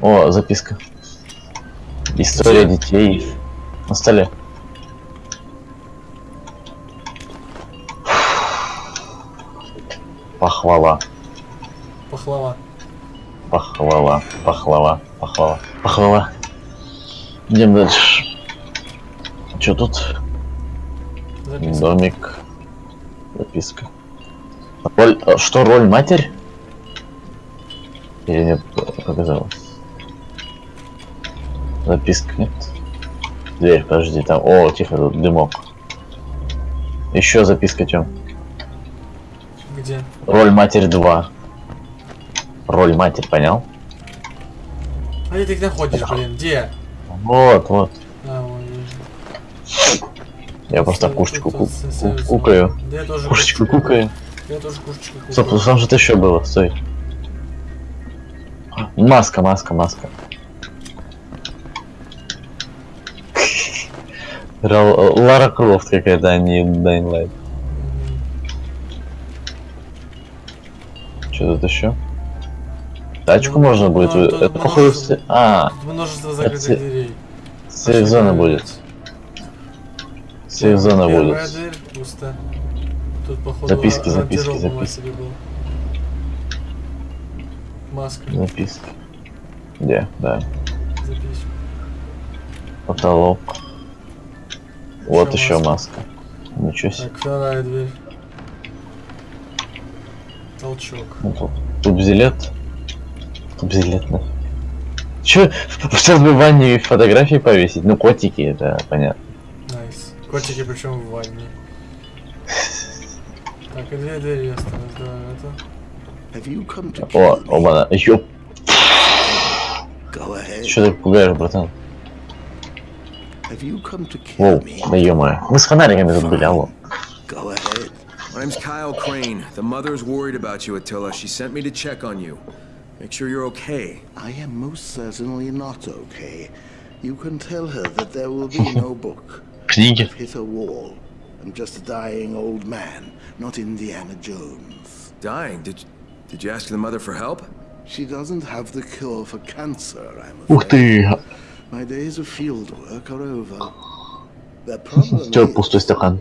О, записка. История детей. На столе. Похвала. Пахлава. Похвала. Похвала. Похвала. Похвала. Идем дальше. Что тут? Записка. Домик. Записка. Роль, э, что, роль матерь? Или нет, показалось? Записка нет. Дверь, подожди, там. О, тихо, тут дымок. Еще записка чем? Где? Роль матерь 2. Роль матерь, понял? А где ты их находишь, блин? Где? Вот, вот. А, вижу. Я просто кушечку ку- ку- кукаю. Да я тоже Кушечку кукаю. Я тоже кушечку Стоп, кукаю. там что-то еще было, стой. Маска, маска, маска. Ра- Лара Крофт какая-то, а не Light. Что тут еще? Тачку Ну, можно будет... ну, вы- тут Это походу... множество- ст- А, Тут множество это закрытых се- дверей. будет. Сейф-зона Первая будет. дверь пусто. Тут походу Записки, записки, записки. Маска. Записки. Где? Да. Запись. Потолок. Вот Еще еще маска. маска. Ничего себе. Так, вторая дверь. Толчок. Ну, тут, тут бзилет. На. Че, сейчас бы в ванне фотографии повесить? Ну, котики, это понятно. Nice. Котики причем в ванне. Так, и две двери осталось, да, это. Have you come to О, оба Ёп, Go ahead. что ты пугаешь, братан? Have you come to kill Воу, да ё Мы с фонариками тут были, алло. My name's Kyle Crane. The mother's worried about you, Attila. She sent me to check on you. Make sure you're okay. I am most certainly not okay. You can tell her that there will be no book. I've hit a wall. I'm just a dying old man, not Indiana Jones. Dying? Did, did you ask the mother for help? She doesn't have the cure for cancer, I'm afraid. My days of field work are over. Chciał pusty stakan.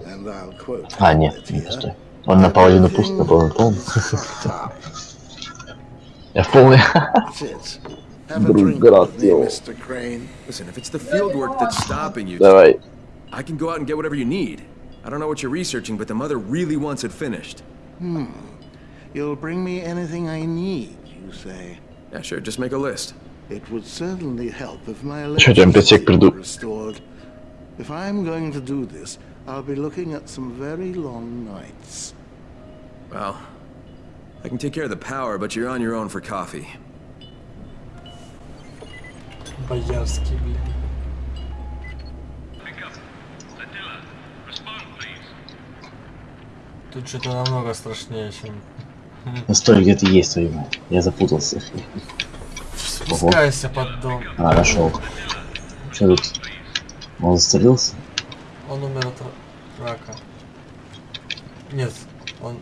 A nie, nie нет, On na paładzie no pusty, bo. E poi... Brugottio. Mr. Crane. Listen, if it's the field work that's stopping you, All right. I can go out and get whatever you need. I don't know what you're researching, but the mother really wants it finished. Hmm. You'll bring me anything I need, you say? Yeah, sure. Just make a list. It would certainly help if my electricity were restored. If I'm going to do this, I'll be looking at some very long nights. Well, I can take care of the power, but you're on your own for coffee. Боярский, блин. Pick up. Attila, respond, please. Тут что-то намного страшнее, чем... Стой, где ты есть, твою мать. Я запутался. Спускайся под дом. А, нашел. Что тут? Он застрелился? Он умер от ра- рака. Нет, он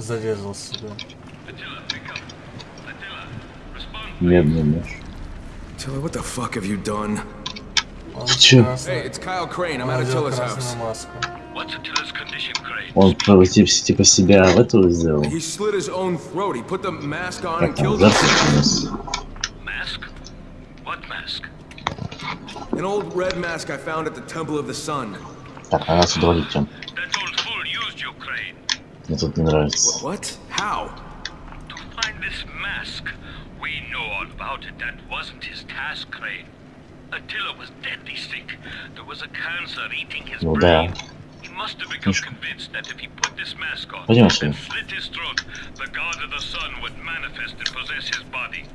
зарезал себя. Медный нож. Tilla, what the fuck have you done? Красный- Hey, it's Kyle Crane. I'm он at Attila's house. What's Attila's condition, Crane? Он про- типа, типа себя в эту сделал. He slit his own throat. He put the mask on and killed himself. Mask? What mask? An old red mask I found at the Temple of the Sun. Так, а нас удоводить Мне тут не нравится. What? How? To find this mask. We know all about it. That wasn't his task, Crane. Attila was deadly sick. There was a cancer eating his Ну да. brain. He must have become convinced that if he put this mask on Пойдем and отсюда. slit his throat, the god of the sun would manifest and possess his body.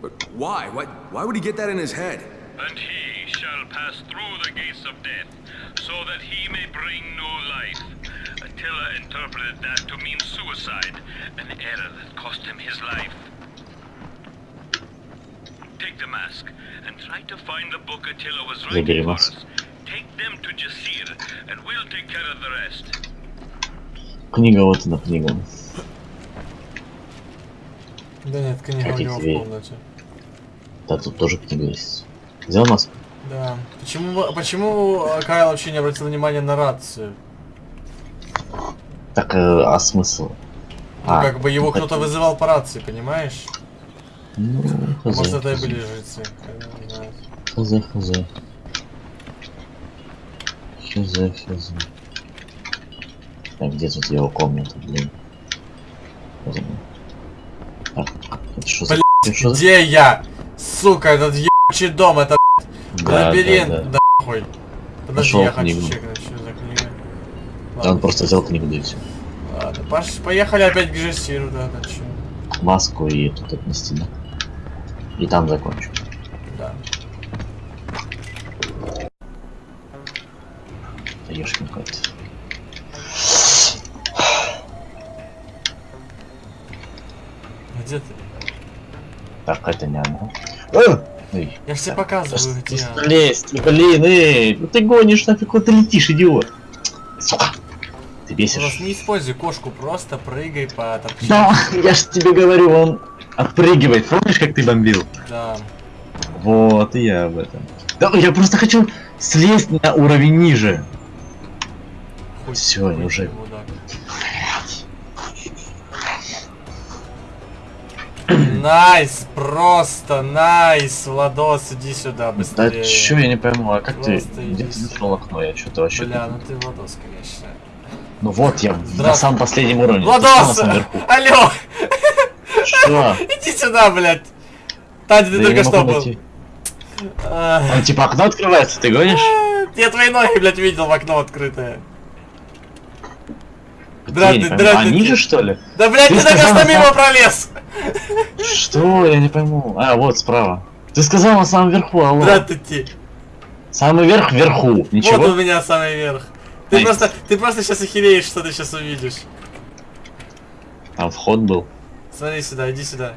But why? Why? Why would he get that in his head? And he shall pass through the gates of death, so that he may bring new life. Attila interpreted that to mean suicide, an error that cost him his life. Take the mask and try to find the book Attila was writing for us. Take them to Jasir, and we'll take care of the rest. Книга, вот она книга. Да нет, книга у Какие него в тебе? комнате. Да, тут тоже книга есть. Взял маску? Да. Почему, почему Кайл вообще не обратил внимания на рацию? Так, э, а смысл? Ну, А, как бы его так- кто-то вызывал по рации, понимаешь? Ну, хз, Может, это и были жрецы. Хз, хз. Хз, хз. Так, где тут его комната, блин? Она. Так, это что за... Что за- где я? Сука, этот ебучий дом, это Да, лабиринт, да, да, да. хуй. Подожди, Нашел я хочу книгу. чекнуть, что за книга. Да, он Ладно, просто взял книгу, да и все. Ладно, пош... поехали опять к Жесиру, да, да, чё. Маску и тут отнести, да? И там закончу. Да. Ешкин какой-то. Где ты? Так, это не она. Эй, Я ж тебе показываю, да где я. Лезь, блин, эй, ну ты гонишь, нафиг куда ты летишь, идиот. Ты Просто бесишь. не используй кошку, просто прыгай по торчку. Да, я ж тебе говорю, он отпрыгивает. Помнишь, как ты бомбил? Да. Вот, и я об этом. Да, я просто хочу слезть на уровень ниже. Хуй я уже- ты. Nice, просто nice, Владос, иди сюда Да быстрее. чё, я не пойму, а как ты? Просто Где иди ты нашел окно? Я что-то вообще... Бля, ну ты Владос, конечно. Ну вот, я на самом последнем уровне. Владос! Алло! Что? Иди сюда, блядь! Таня, ты Да только что был. Он типа окно открывается, ты гонишь? Я твои ноги, блядь, видел в окно открытое. Здравствуй, пойму, А здравствуй. ниже что ли? Да, блядь, Ты ты только что мимо пролез! Что? Я не пойму. А, вот справа. Ты сказал на самом верху, алло. Здравствуйте. Самый верх вверху. Ничего. Вот у меня самый верх. Ты просто, ты просто сейчас охереешь, что ты сейчас увидишь. Там вход был. Смотри сюда, иди сюда.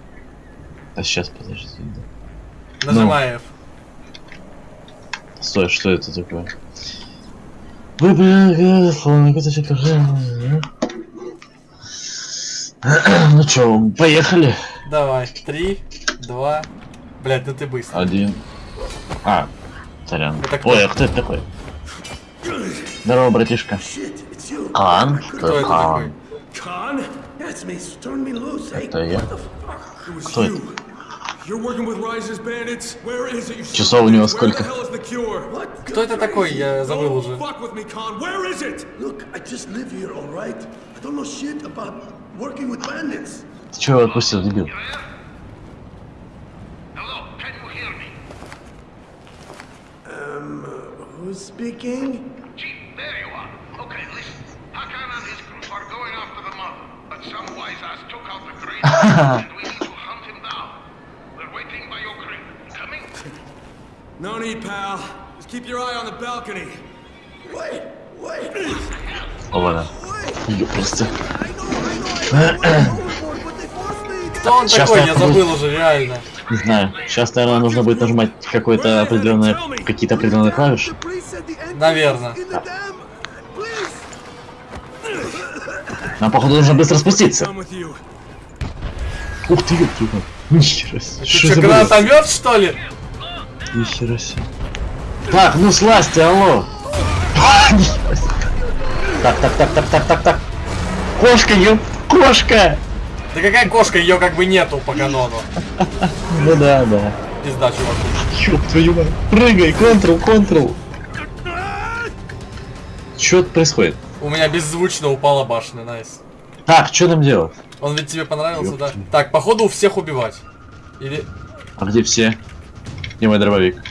А сейчас подожди. да. Нажимай F. Стой, что это такое? Выбрал фон, каточек, Ну чё, поехали. Давай. Три, два. Блядь, ну ты быстро. Один. А, сорян. Ой, а кто это такой? Здорово, братишка. Кан? Кто это. Hey, Это я. Кто это? Часов у него сколько? Кто это такой? Я забыл уже. Ты чё его отпустил, дебил? Um, who's speaking? There you are. Okay, listen. Hakan and his group are going after the mother, but some wise ass took out the crate, and we need to hunt him down. We're waiting by your crate. Coming? No need, pal. Just keep your eye on the balcony. Wait, wait. What the hell? Oh, voilà. Il est Кто он Сейчас такой? я забыл уже, реально. Не знаю. Сейчас, наверное, нужно будет нажимать какое-то определенное, какие-то определенные клавиши. Наверное. Нам, походу, нужно быстро спуститься. Ух ты, ёпта, ёпта. Нихера себе. Ты Что гранатомет, что ли? Нихера себе. Так, ну слазьте, алло. Себе. Так, так, так, так, так, так, так. Кошка, ёп, кошка. Да какая кошка, ее как бы нету по канону. Ну да, да. Пизда, чувак. Ёб твою мать. Прыгай, контрол, контрол. Что тут происходит? У меня беззвучно упала башня, найс. Так, что нам делать? Он ведь тебе понравился, да? Так, походу у всех убивать. Или... А где все? Где мой дробовик?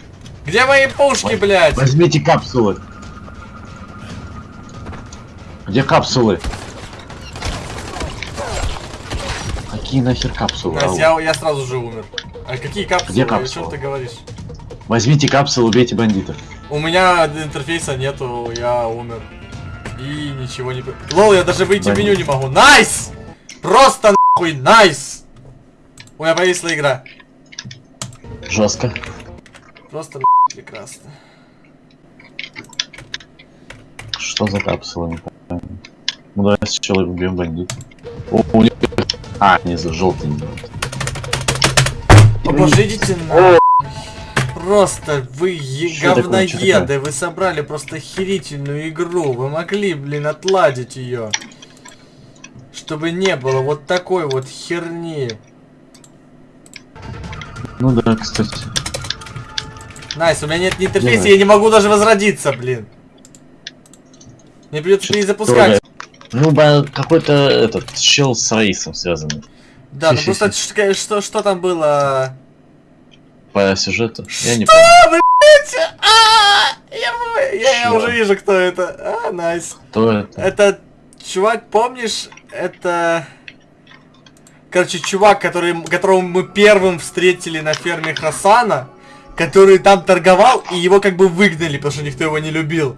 Где мои пушки, блядь? Возьмите капсулы. Где капсулы? Какие нахер капсулы? Алло. я, я сразу же умер. А какие капсулы? Где О чем капсулы? ты говоришь? Возьмите капсулы, убейте бандитов. У меня интерфейса нету, я умер. И ничего не... Lol, я даже выйти в меню не могу. Nice! Просто нахуй, nice! У меня повисла игра. Жестко. Просто нахуй прекрасно. Что за капсулы? Не понимаю. Ну давай сначала убьем бандитов. О, у них... А, внизу желтый. О боже, идите на... Просто вы е- Что такое, говноеды, вы собрали просто охерительную игру, вы могли, блин, отладить ее. Чтобы не было вот такой вот херни. Ну да, кстати. Nice, у меня нет ни интерфейса, я не могу даже возродиться, блин. Мне придется перезапускать. Ну, какой-то этот чел с рейсом связанный. Да, ну просто что, что, что там было? По сюжету. Я не Что, блядь? А, я, я, я уже вижу, кто это. А, nice. Кто это? Это чувак, помнишь, это... Короче, чувак, который, которого мы первым встретили на ферме Хасана, который там торговал, и его как бы выгнали, потому что никто его не любил.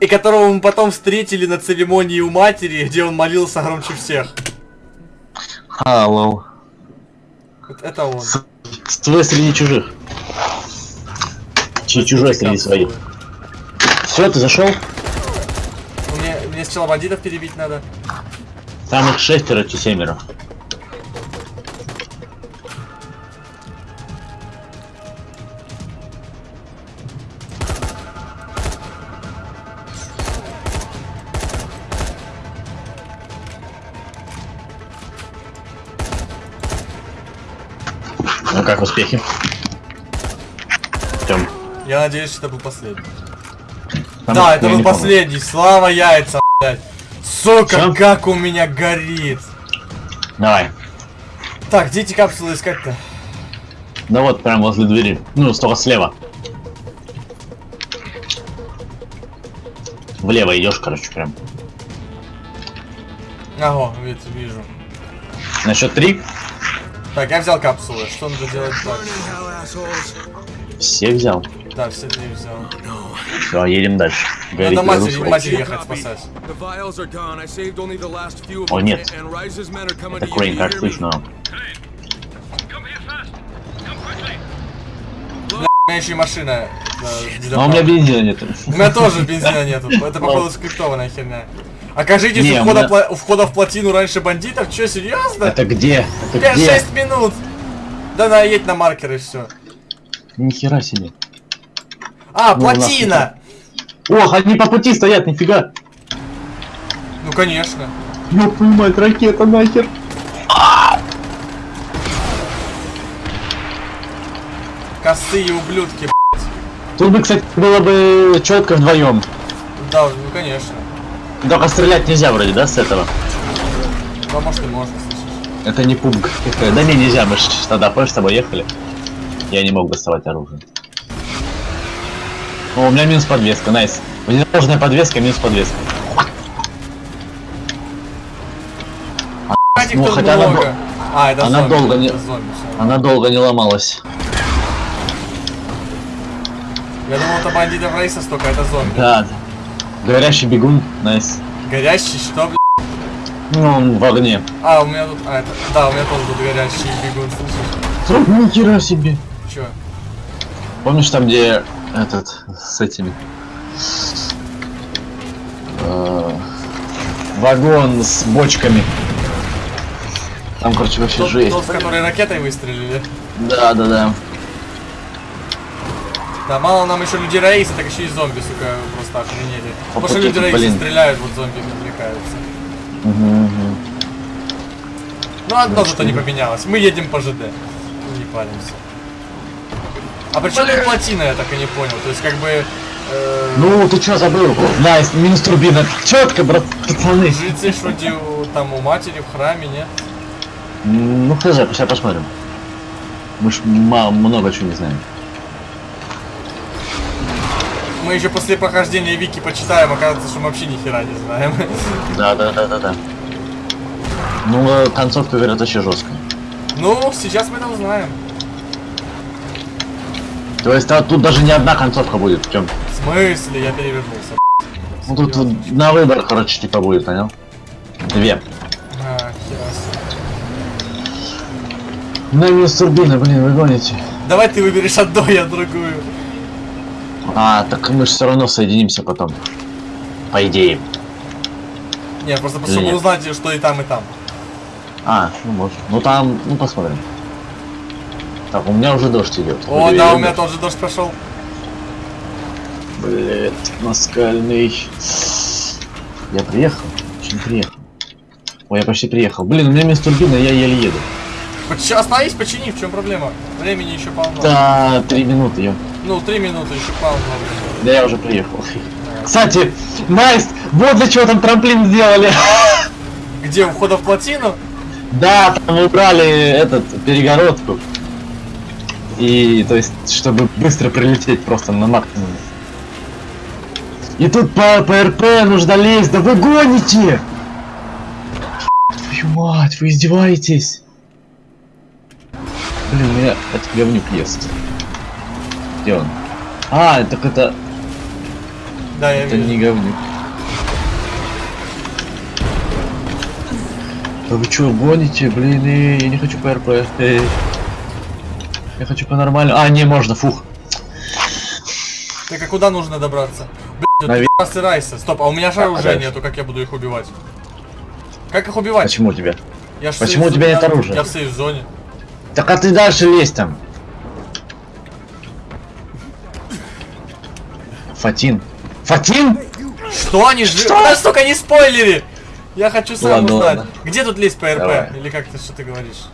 И которого мы потом встретили на церемонии у матери, где он молился громче всех. Алло. Вот это он. С- Свой среди чужих. Чи чужой среди своих. Все, ты зашел? Мне, мне сначала бандитов перебить надо. Там их шестеро, чи семеро. Как успехи? Тем. Я надеюсь, что это был последний. Там да, это был помню. последний. Слава яйца, блядь. Сука, Всё? как у меня горит. Давай. Так, где эти капсулы искать-то? Да вот, прям возле двери. Ну, только слева. Влево идешь, короче, прям. Ага, вид- вижу. На счет три. Так, я взял капсулы. Что надо делать так? Все взял. Да, все три взял. Все, едем дальше. Горит Надо матери, матери ехать спасать. О, нет. Это. Крейн, как слышно? Бля, у меня еще и машина. э, Но у меня бензина нет. У меня тоже бензина нету. Это походу скриптованная херня. Окажитесь Не, у, входа пла- у входа в плотину раньше бандитов? Че, серьезно? Это где? Это Бля, где? 6 минут! Да на, едь на маркер и все. Нихера себе. А, Ну, плотина! Ох, они по пути стоят, нифига. Ну конечно. Твою мать, ракета нахер. Косые ублюдки, Тут бы, кстати, было бы четко вдвоем. Да, ну конечно. Только стрелять нельзя вроде, да, с этого? Да может и можно, слышишь. Это не пубг. Да не, нельзя, мы ж тогда помнишь, с тобой ехали. Я не мог доставать оружие. О, у меня минус подвеска, найс. Внедорожная подвеска, минус подвеска. Этих Ну, хотя она, много. А, это она зомби, долго не, это зомби, всё. она долго не ломалась. Я думал, это бандитов рейса столько, а это зомби. Да. Горящий бегун, найс. Горящий, что, блядь? Ну, он в огне. А, у меня тут... А, это... Да, у меня тоже тут горящий бегун, слушай. Ни хера себе. Чё? Помнишь там, где этот, с этими... э, вагон с бочками. Там, короче, вообще Тот, жесть. тот, который ракетой выстрелили. Да, да, да. Да, мало нам еще людей рейса, так еще и зомби, сука, просто охренели. Потому что люди рейса стреляют, вот зомби отвлекаются. Мгм, мгм. Ну, одно зато не поменялось. Мы едем по ЖД. Не паримся. А при чем тут плотина, я так и не понял. То есть, как бы... э, Ну, ты чё забыл? Nice, минус турбина. Четко, брат, пацаны. Жильцы ж вроде у- там у матери в храме, нет? Ну, хз, сейчас посмотрим. Мы ж мало, много чего не знаем. Мы еще после прохождения Вики почитаем, оказывается, что мы вообще ни хера не знаем. Да, да, да, да, да. Ну, э, концовка, говорят, вообще жесткая. Ну, сейчас мы это узнаем. То есть а, тут даже не одна концовка будет, в чем? В смысле? Я перевернулся. Ну тут вот на выбор, короче, типа будет, понял? Две. А. На минус турбина, блин, вы гоните. Давай ты выберешь одну, я другую. А, так мы же все равно соединимся потом. По идее. Нет, просто чтобы узнать, что и там, и там. А, ну может. Ну там, ну посмотрим. Так, у меня уже дождь идет. О, да, у меня тоже дождь пошел. Блять, наскальный. Я приехал? Очень приехал. Ой, я почти приехал. Блин, у меня минус турбина, я еле еду. Поч- Остановись, почини, в чем проблема? Времени еще полно. Да, три минуты, ё. Ну, три минуты еще полно. Да я уже приехал. Кстати, nice, вот для чего там трамплин сделали. Где, у входа в плотину? Да, там убрали этот, перегородку. И, то есть, чтобы быстро прилететь просто на максимуме. И тут по, по РП нужно лезть, да вы гоните! Твою мать, вы издеваетесь? Блин, у меня этот говнюк ест. Где он? А, так это, Да, я это вижу. не говнюк. Да вы чё, гоните? Блин, я не хочу по РП. Эй. Я хочу по нормальному. А, не, можно, фух. Так а куда нужно добраться? Блин, Наве- тут Райса. Стоп, а у меня оружия дальше. нету, как я буду их убивать? Как их убивать? Почему у тебя? Я Почему у тебя нет оружия? Я в сейф-зоне. Так а ты дальше лезь там. Фатин. Фатин? Что они же... Подожди, только не спойлери! Я хочу сам Ладно, узнать. ладно. Где тут лезть по РП? Давай. Или как ты, что ты говоришь?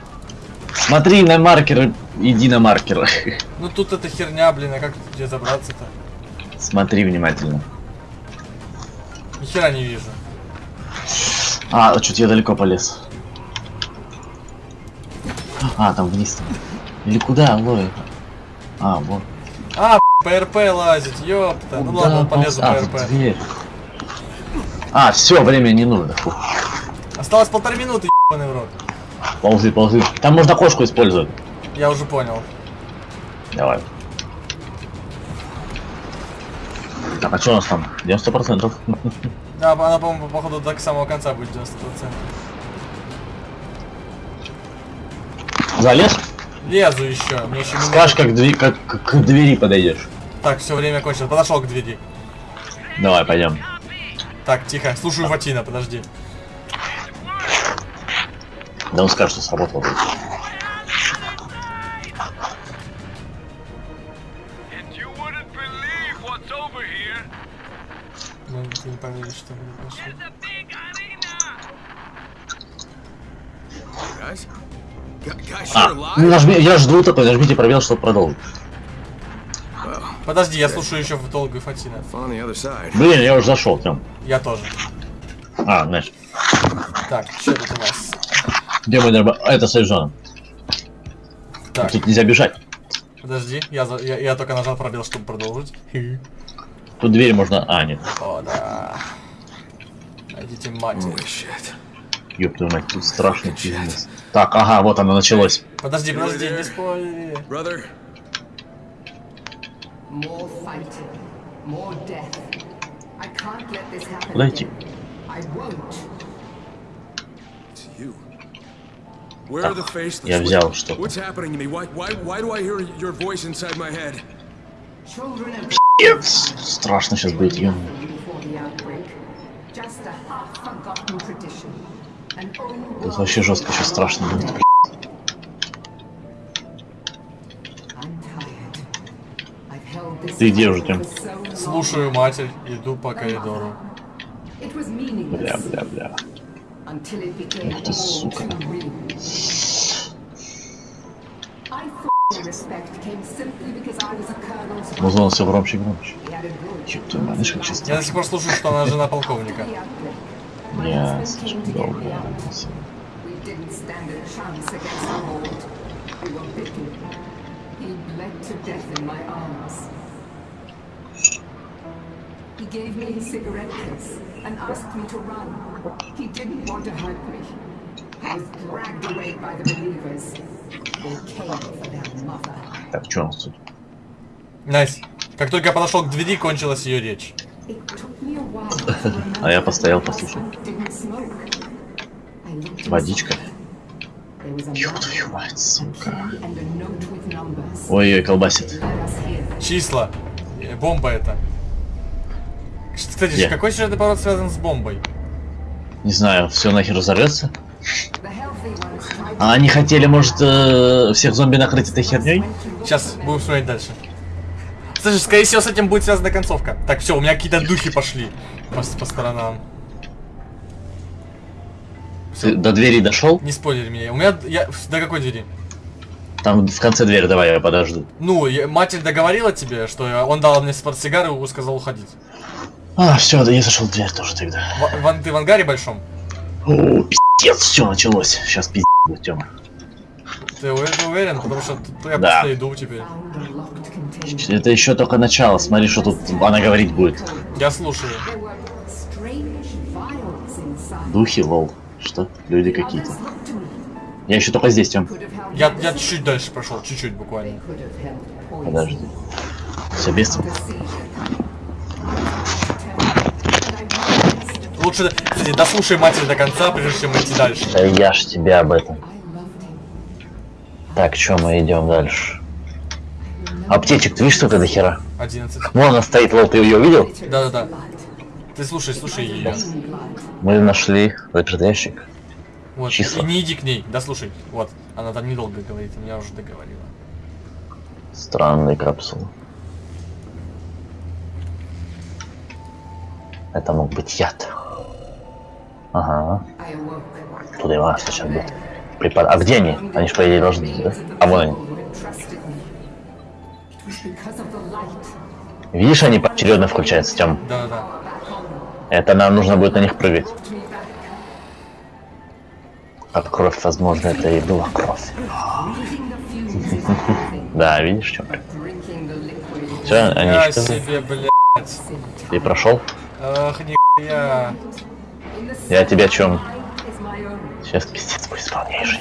Смотри на маркер, иди на маркер. Ну тут эта херня, блин, а как где забраться-то? Смотри внимательно. Ни хера не вижу. А, что-то я далеко полез. А, там вниз. там. Или куда, Лой? А, вот. А, по РП лазить, ёпта. Ну ладно, он полезу а, в РП. дверь. А, все, время не нужно. Фу. Осталось полторы минуты, ебаный в рот. Ползы, ползы. Там можно кошку использовать. Я уже понял. Давай. Так, а что у нас там? 90%. Да, она, по-моему, походу до самого конца будет 90%. Залез? Лезу еще, мне еще. Скажешь, как, дви- как к- к двери подойдешь. Так, все, время кончилось. Подошел к двери. Давай, пойдем. Так, тихо, слушаю Фатина, подожди. Да он скажет, что сработало. Ну, ты не поверишь, что мы А, ну нажми, я жду такой, нажмите пробел, чтобы продолжить. Подожди, я слушаю еще в долгую Фатина. Блин, я уже зашел, Тём. Я тоже. А, знаешь, Так, что тут у нас? где мы дорба- а, Это сейф-зона. Так, Тут нельзя бежать. подожди, я, за- я, я только нажал пробел, чтобы продолжить. Тут дверь можно... А, нет. О, да. Найдите матерь. Holy shit. Ёб твою мать, тут страшный пиздец. Так, ага, вот оно началось. Подожди, подожди, не спойлери. Brother, More fighting, more death. I can't let this happen. Куда идти? Faceless? Я взял что What's happening to me? Why, why, why do I hear your voice inside my head? Children of Нет, страшно сейчас будет, ё. Just a half-forgotten tradition. Тут вообще жестко сейчас страшно будет. Ты где уже, long. Слушаю матерь, иду по коридору. Бля, бля, бля. Ух ты, сука. Музон все громче и громче. Мать, знаешь, как сейчас Я до сих пор слушаю, что она жена полковника. Я слишком долго. We didn't stand a chance against the Horde. We were bitten. He bled to death in my arms. He gave me his cigarette case and asked me to run. He didn't want to hurt me. I was dragged away by the believers. They came for their mother. Так, что у нас тут? Настя, как только я подошел к двери, кончилась ее речь. А я постоял, послушал. Водичка. Ёб твою мать, сука. Ой-ой, колбасит. Числа. Э, Бомба это. Кстати, Где? какой сюжетный поворот связан с бомбой? Не знаю, все нахер tried А они хотели, может, э, всех зомби накрыть этой херней? Сейчас будем смотреть дальше. Слушай, скорее всего, с этим будет связана концовка. Так, все, у меня какие-то духи пошли по, по сторонам. Ты до двери дошел? Не спойлери меня. У меня... Я... До какой двери? Там в конце двери давай, я подожду. Ну, я- матерь договорила тебе, что он дал мне портсигар и сказал уходить. А, все, да я зашел в дверь тоже тогда. В, в ты в ангаре большом? О, пиздец, все началось. Сейчас пиздец Тёма. Ты уверен? Потому что я Да. просто иду теперь. Это еще только начало. Смотри, что тут она говорить будет. Я слушаю. Духи, лол. Что? Люди какие-то. Я еще только здесь, held Я, я чуть-чуть дальше прошел, чуть-чуть буквально. Подожди. Все без Лучше, кстати, дослушай матерь до конца, прежде чем идти дальше. Да я ж тебя об этом. Так, что мы идем дальше? Аптечек, ты видишь, сколько до хера? 11. Вон она стоит, лол, ты ее увидел? Да-да-да. Ты слушай, слушай ее. Мы нашли этот ящик. Вот. Числа. И не иди к ней, дослушай. Вот. Она там недолго говорит, меня уже договорила. Странные капсулы. Это мог быть яд. Ага. Туда его сейчас будет. Препар... А где они? Они же, по идее, должны да? А вон они. Видишь, они поочередно включаются, Тем. Да-да-да. Это нам нужно будет на них прыгать. От кровь, возможно, это и была кровь. Да, видишь, is Все, они Я исчезли. себе, блядь. Ты прошел? Ах, нихуя. Я тебя чем? Сейчас пиздец будет полнейший.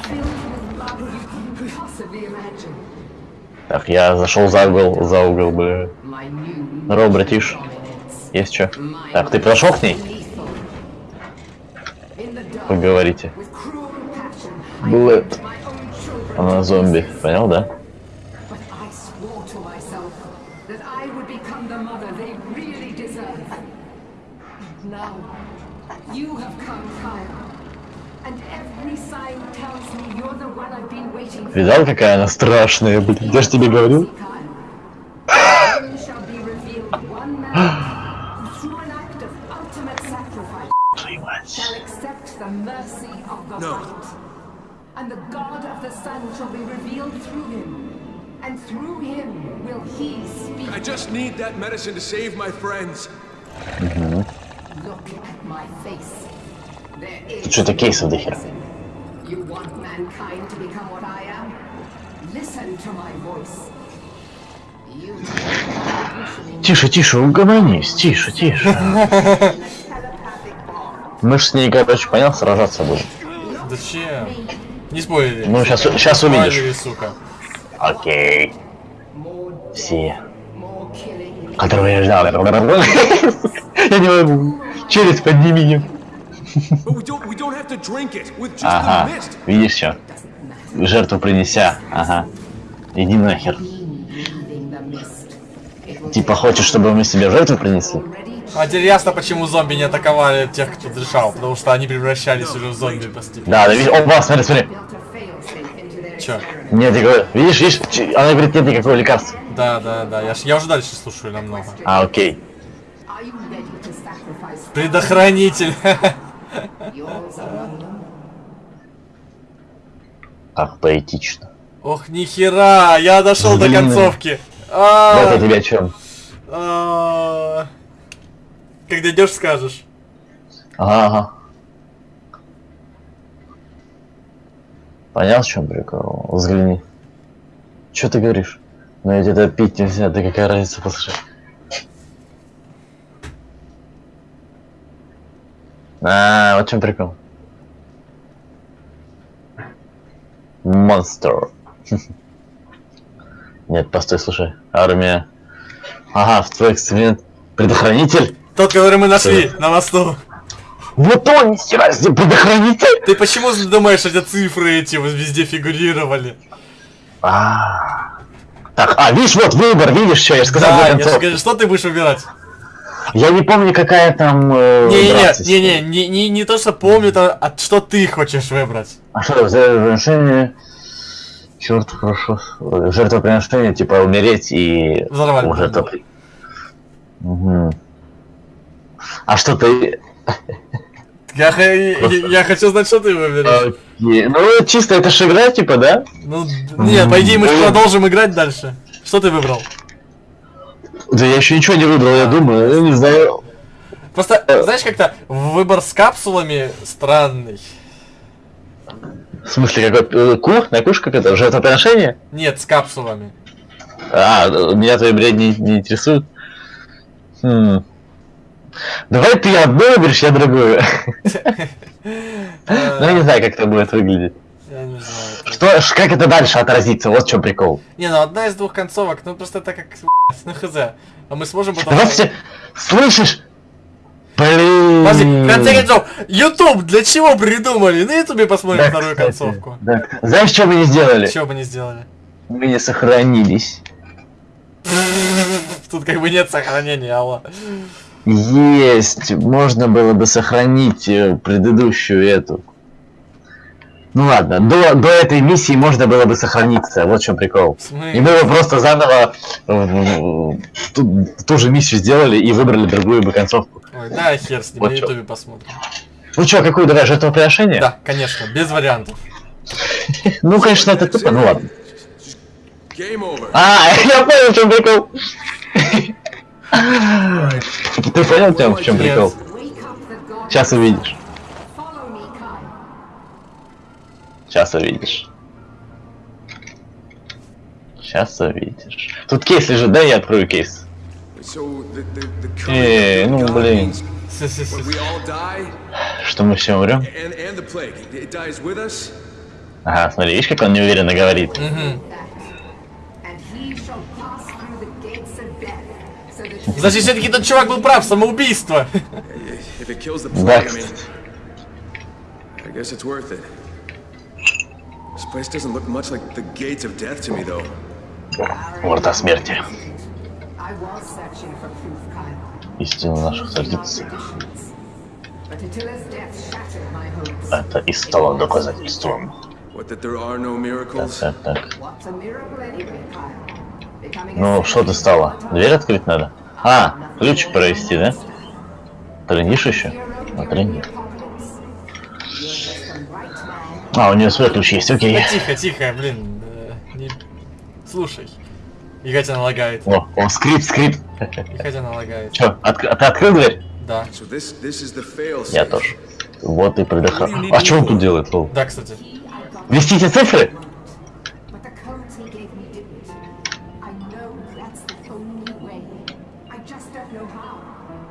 Так, я зашел за угол, за угол, бля. Здорово, братиш. Есть что? Так, ты подошел к ней? Passion, I Блэд. Она зомби, понял, да? But I swore to myself that I would become the mother they really deserve. And now, you have come, Kyle. And every sign tells me you're the one I've been waiting for. Видал, какая она страшная, блин? Я же тебе говорил. Kyle. Then shall be revealed one man who, through an act of ultimate sacrifice, Твою мать. shall accept the mercy of the No. light. And the God of the sun shall be revealed through him. And through him will he speak. I just need that medicine to save my friends. Look at my face. There is Тут что-то кейсов до хера. You want mankind to become what I am? Listen to my voice. You Тише, тише, угомонись, тише, тише. Мы ж с ней, короче, понял, сражаться будем. Зачем? Не спойлери. Ну, щас- щас увидишь. Сука. Окей. Все. Которого я ждал. Я не могу. Челюсть подними. But Ага. Видишь все? жертву принеся. Ага. Иди нахер. Типа хочешь, чтобы мы себе жертву принесли? А теперь ясно, почему зомби не атаковали тех, кто дышал, потому что они превращались уже в зомби постепенно. Да, да, видишь, опа, смотри, смотри. Чё? Нет, я говорю, видишь, видишь, она говорит, нет никакого лекарства. Да, да, да, я, ж- я уже дальше слушаю намного. А, окей. Предохранитель. Как поэтично. Ох, нихера, я дошел до концовки. Вот А, я тебе о чем. а. Как дойдешь, скажешь. Ага. Понял, в чем прикол? Взгляни. Че ты говоришь? Ну ведь это пить нельзя, да какая разница, послушай. А, вот в чем прикол. Монстр. Нет, постой, слушай. Армия. Ага, в твой эксперимент. Предохранитель? Тот, который мы нашли на мосту. Вот он, нихера себе, предохранитель! Ты почему думаешь, эти цифры эти везде фигурировали? А. Так, а, видишь, вот выбор, видишь, что я же сказал Да, я же говорю, что ты будешь выбирать? Я не помню, какая там... э, Не-не-не, не, не, не то, что помню, то, а что ты хочешь выбрать. А что, жертвоприношение... Черт, хорошо. Жертвоприношение, типа умереть и... Взорвать О, жертвопри- Мгм. А что ты... Я, я, я хочу знать, что ты выберешь. Окей, Ну, чисто это же игра, типа, да? Ну, нет, по идее мы Блин. продолжим играть дальше. Что ты выбрал? Да я еще ничего не выбрал, я думаю, я не знаю. Просто, знаешь, как-то выбор с капсулами странный. В смысле, какой... э, Ку? На куш как это? Жертвоприношение? Нет, с капсулами. А, э, меня твои бред не, не интересует. Хм. Давай ты одну выберешь, я другую. Ну, я не знаю, как это будет выглядеть. Я не знаю. Что, как это дальше отразится? Вот в чем прикол. Не, ну одна из двух концовок, ну просто это как, ну хз. А мы сможем потом... Давай все... Слышишь? Блин. Подожди, в конце концов, YouTube для чего придумали? На Ютубе посмотрим Да, вторую кстати, концовку. да. Знаешь, что мы не сделали? Чего бы не сделали? Мы не сохранились. Тут как бы нет сохранения, алло. Есть, можно было бы сохранить э, предыдущую эту. Ну ладно, до, до этой миссии можно было бы сохраниться, вот в чем прикол. И мы бы просто заново э, ту, ту же миссию сделали и выбрали другую бы концовку. Ой, да, хер с ним, Вот на. Ютубе посмотрим. Ну чё, какую давай жертвоприношение? Да, конечно, без вариантов. Ну, конечно, это тупо, ну ладно. А, я понял, в чем прикол. Ты понял, в чем прикол? Сейчас увидишь. Сейчас увидишь. Сейчас увидишь. Тут кейс лежит, да, я открою кейс. Э, current ну блин. Что мы все умрем? Ага, смотри, видишь, как он неуверенно говорит. Значит, все-таки тот чувак был прав, самоубийство. Да, plague, I mean, I guess it's worth it. This place doesn't look much like the gates of death to me, though. Врата смерти. Истина наших hopes. Это и стало доказательством. Так, так. A Ну, что ты стало? Дверь открыть надо? А, ключ провести, да? Тренишь еще? А, трени. А, у нее свой ключ есть, окей. Да тихо, тихо, блин. э, не- Слушай. И хотя налагает. О, о, скрип, скрип. И хотя налагает. Че, отк- ты открыл дверь? Да. So this Я тоже. Вот и предохран. А что он тут делает, Лол? Да, кстати. Вести эти цифры?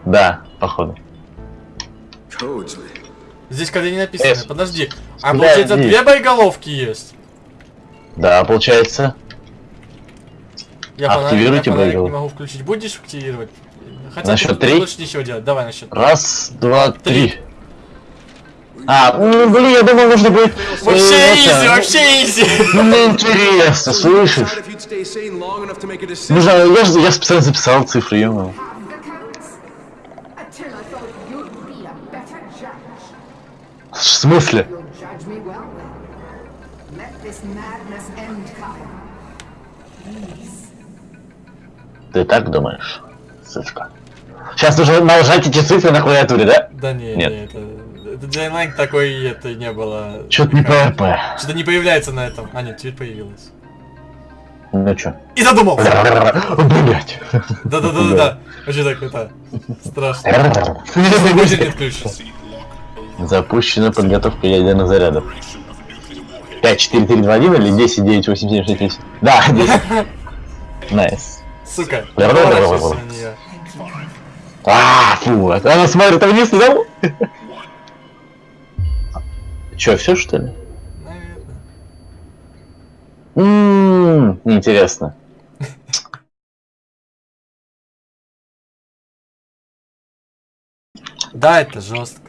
Да, походу. Codes. Здесь коды не написаны. Эс. Подожди. А Подожди. получается две боеголовки есть? Да, получается. Я фонарик, Активируйте я фонарик не боеголовку. могу включить. Будешь активировать? Хотя На счет три? лучше ничего делать. Давай на счет. Раз, два, три. А, ну, блин, я думал, нужно будет... э, Вообще это, изи, вообще изи. Ну, мне интересно, слышишь? Нужно, я, я специально записал цифры, ё Have the counts. Until I thought you'd be a better judge. В смысле? You'll judge me well. Let this madness end, Kyle. Please. Ты так думаешь, сучка? Сейчас нужно нажать эти цифры на клавиатуре, да? Да не, Нет. не, это... Это Джейнлайк такой, это не было... Чё-то не ПРП. Что-то не появляется на этом. А, нет, теперь появилось. Ну чё? И задумался! Блять. Да-да-да-да-да. Вообще так, это... Страшно. Будет не отключится. Запущена подготовка ядерных зарядов. 5, 4, 3, 2, 1 или 10, 9, 8, 7, 6, 5? Да, 10. Nice. Сука. А, фу, она смотрит вниз, да? Чё, все что ли? Наверное. Ммм, интересно. Да, это жестко.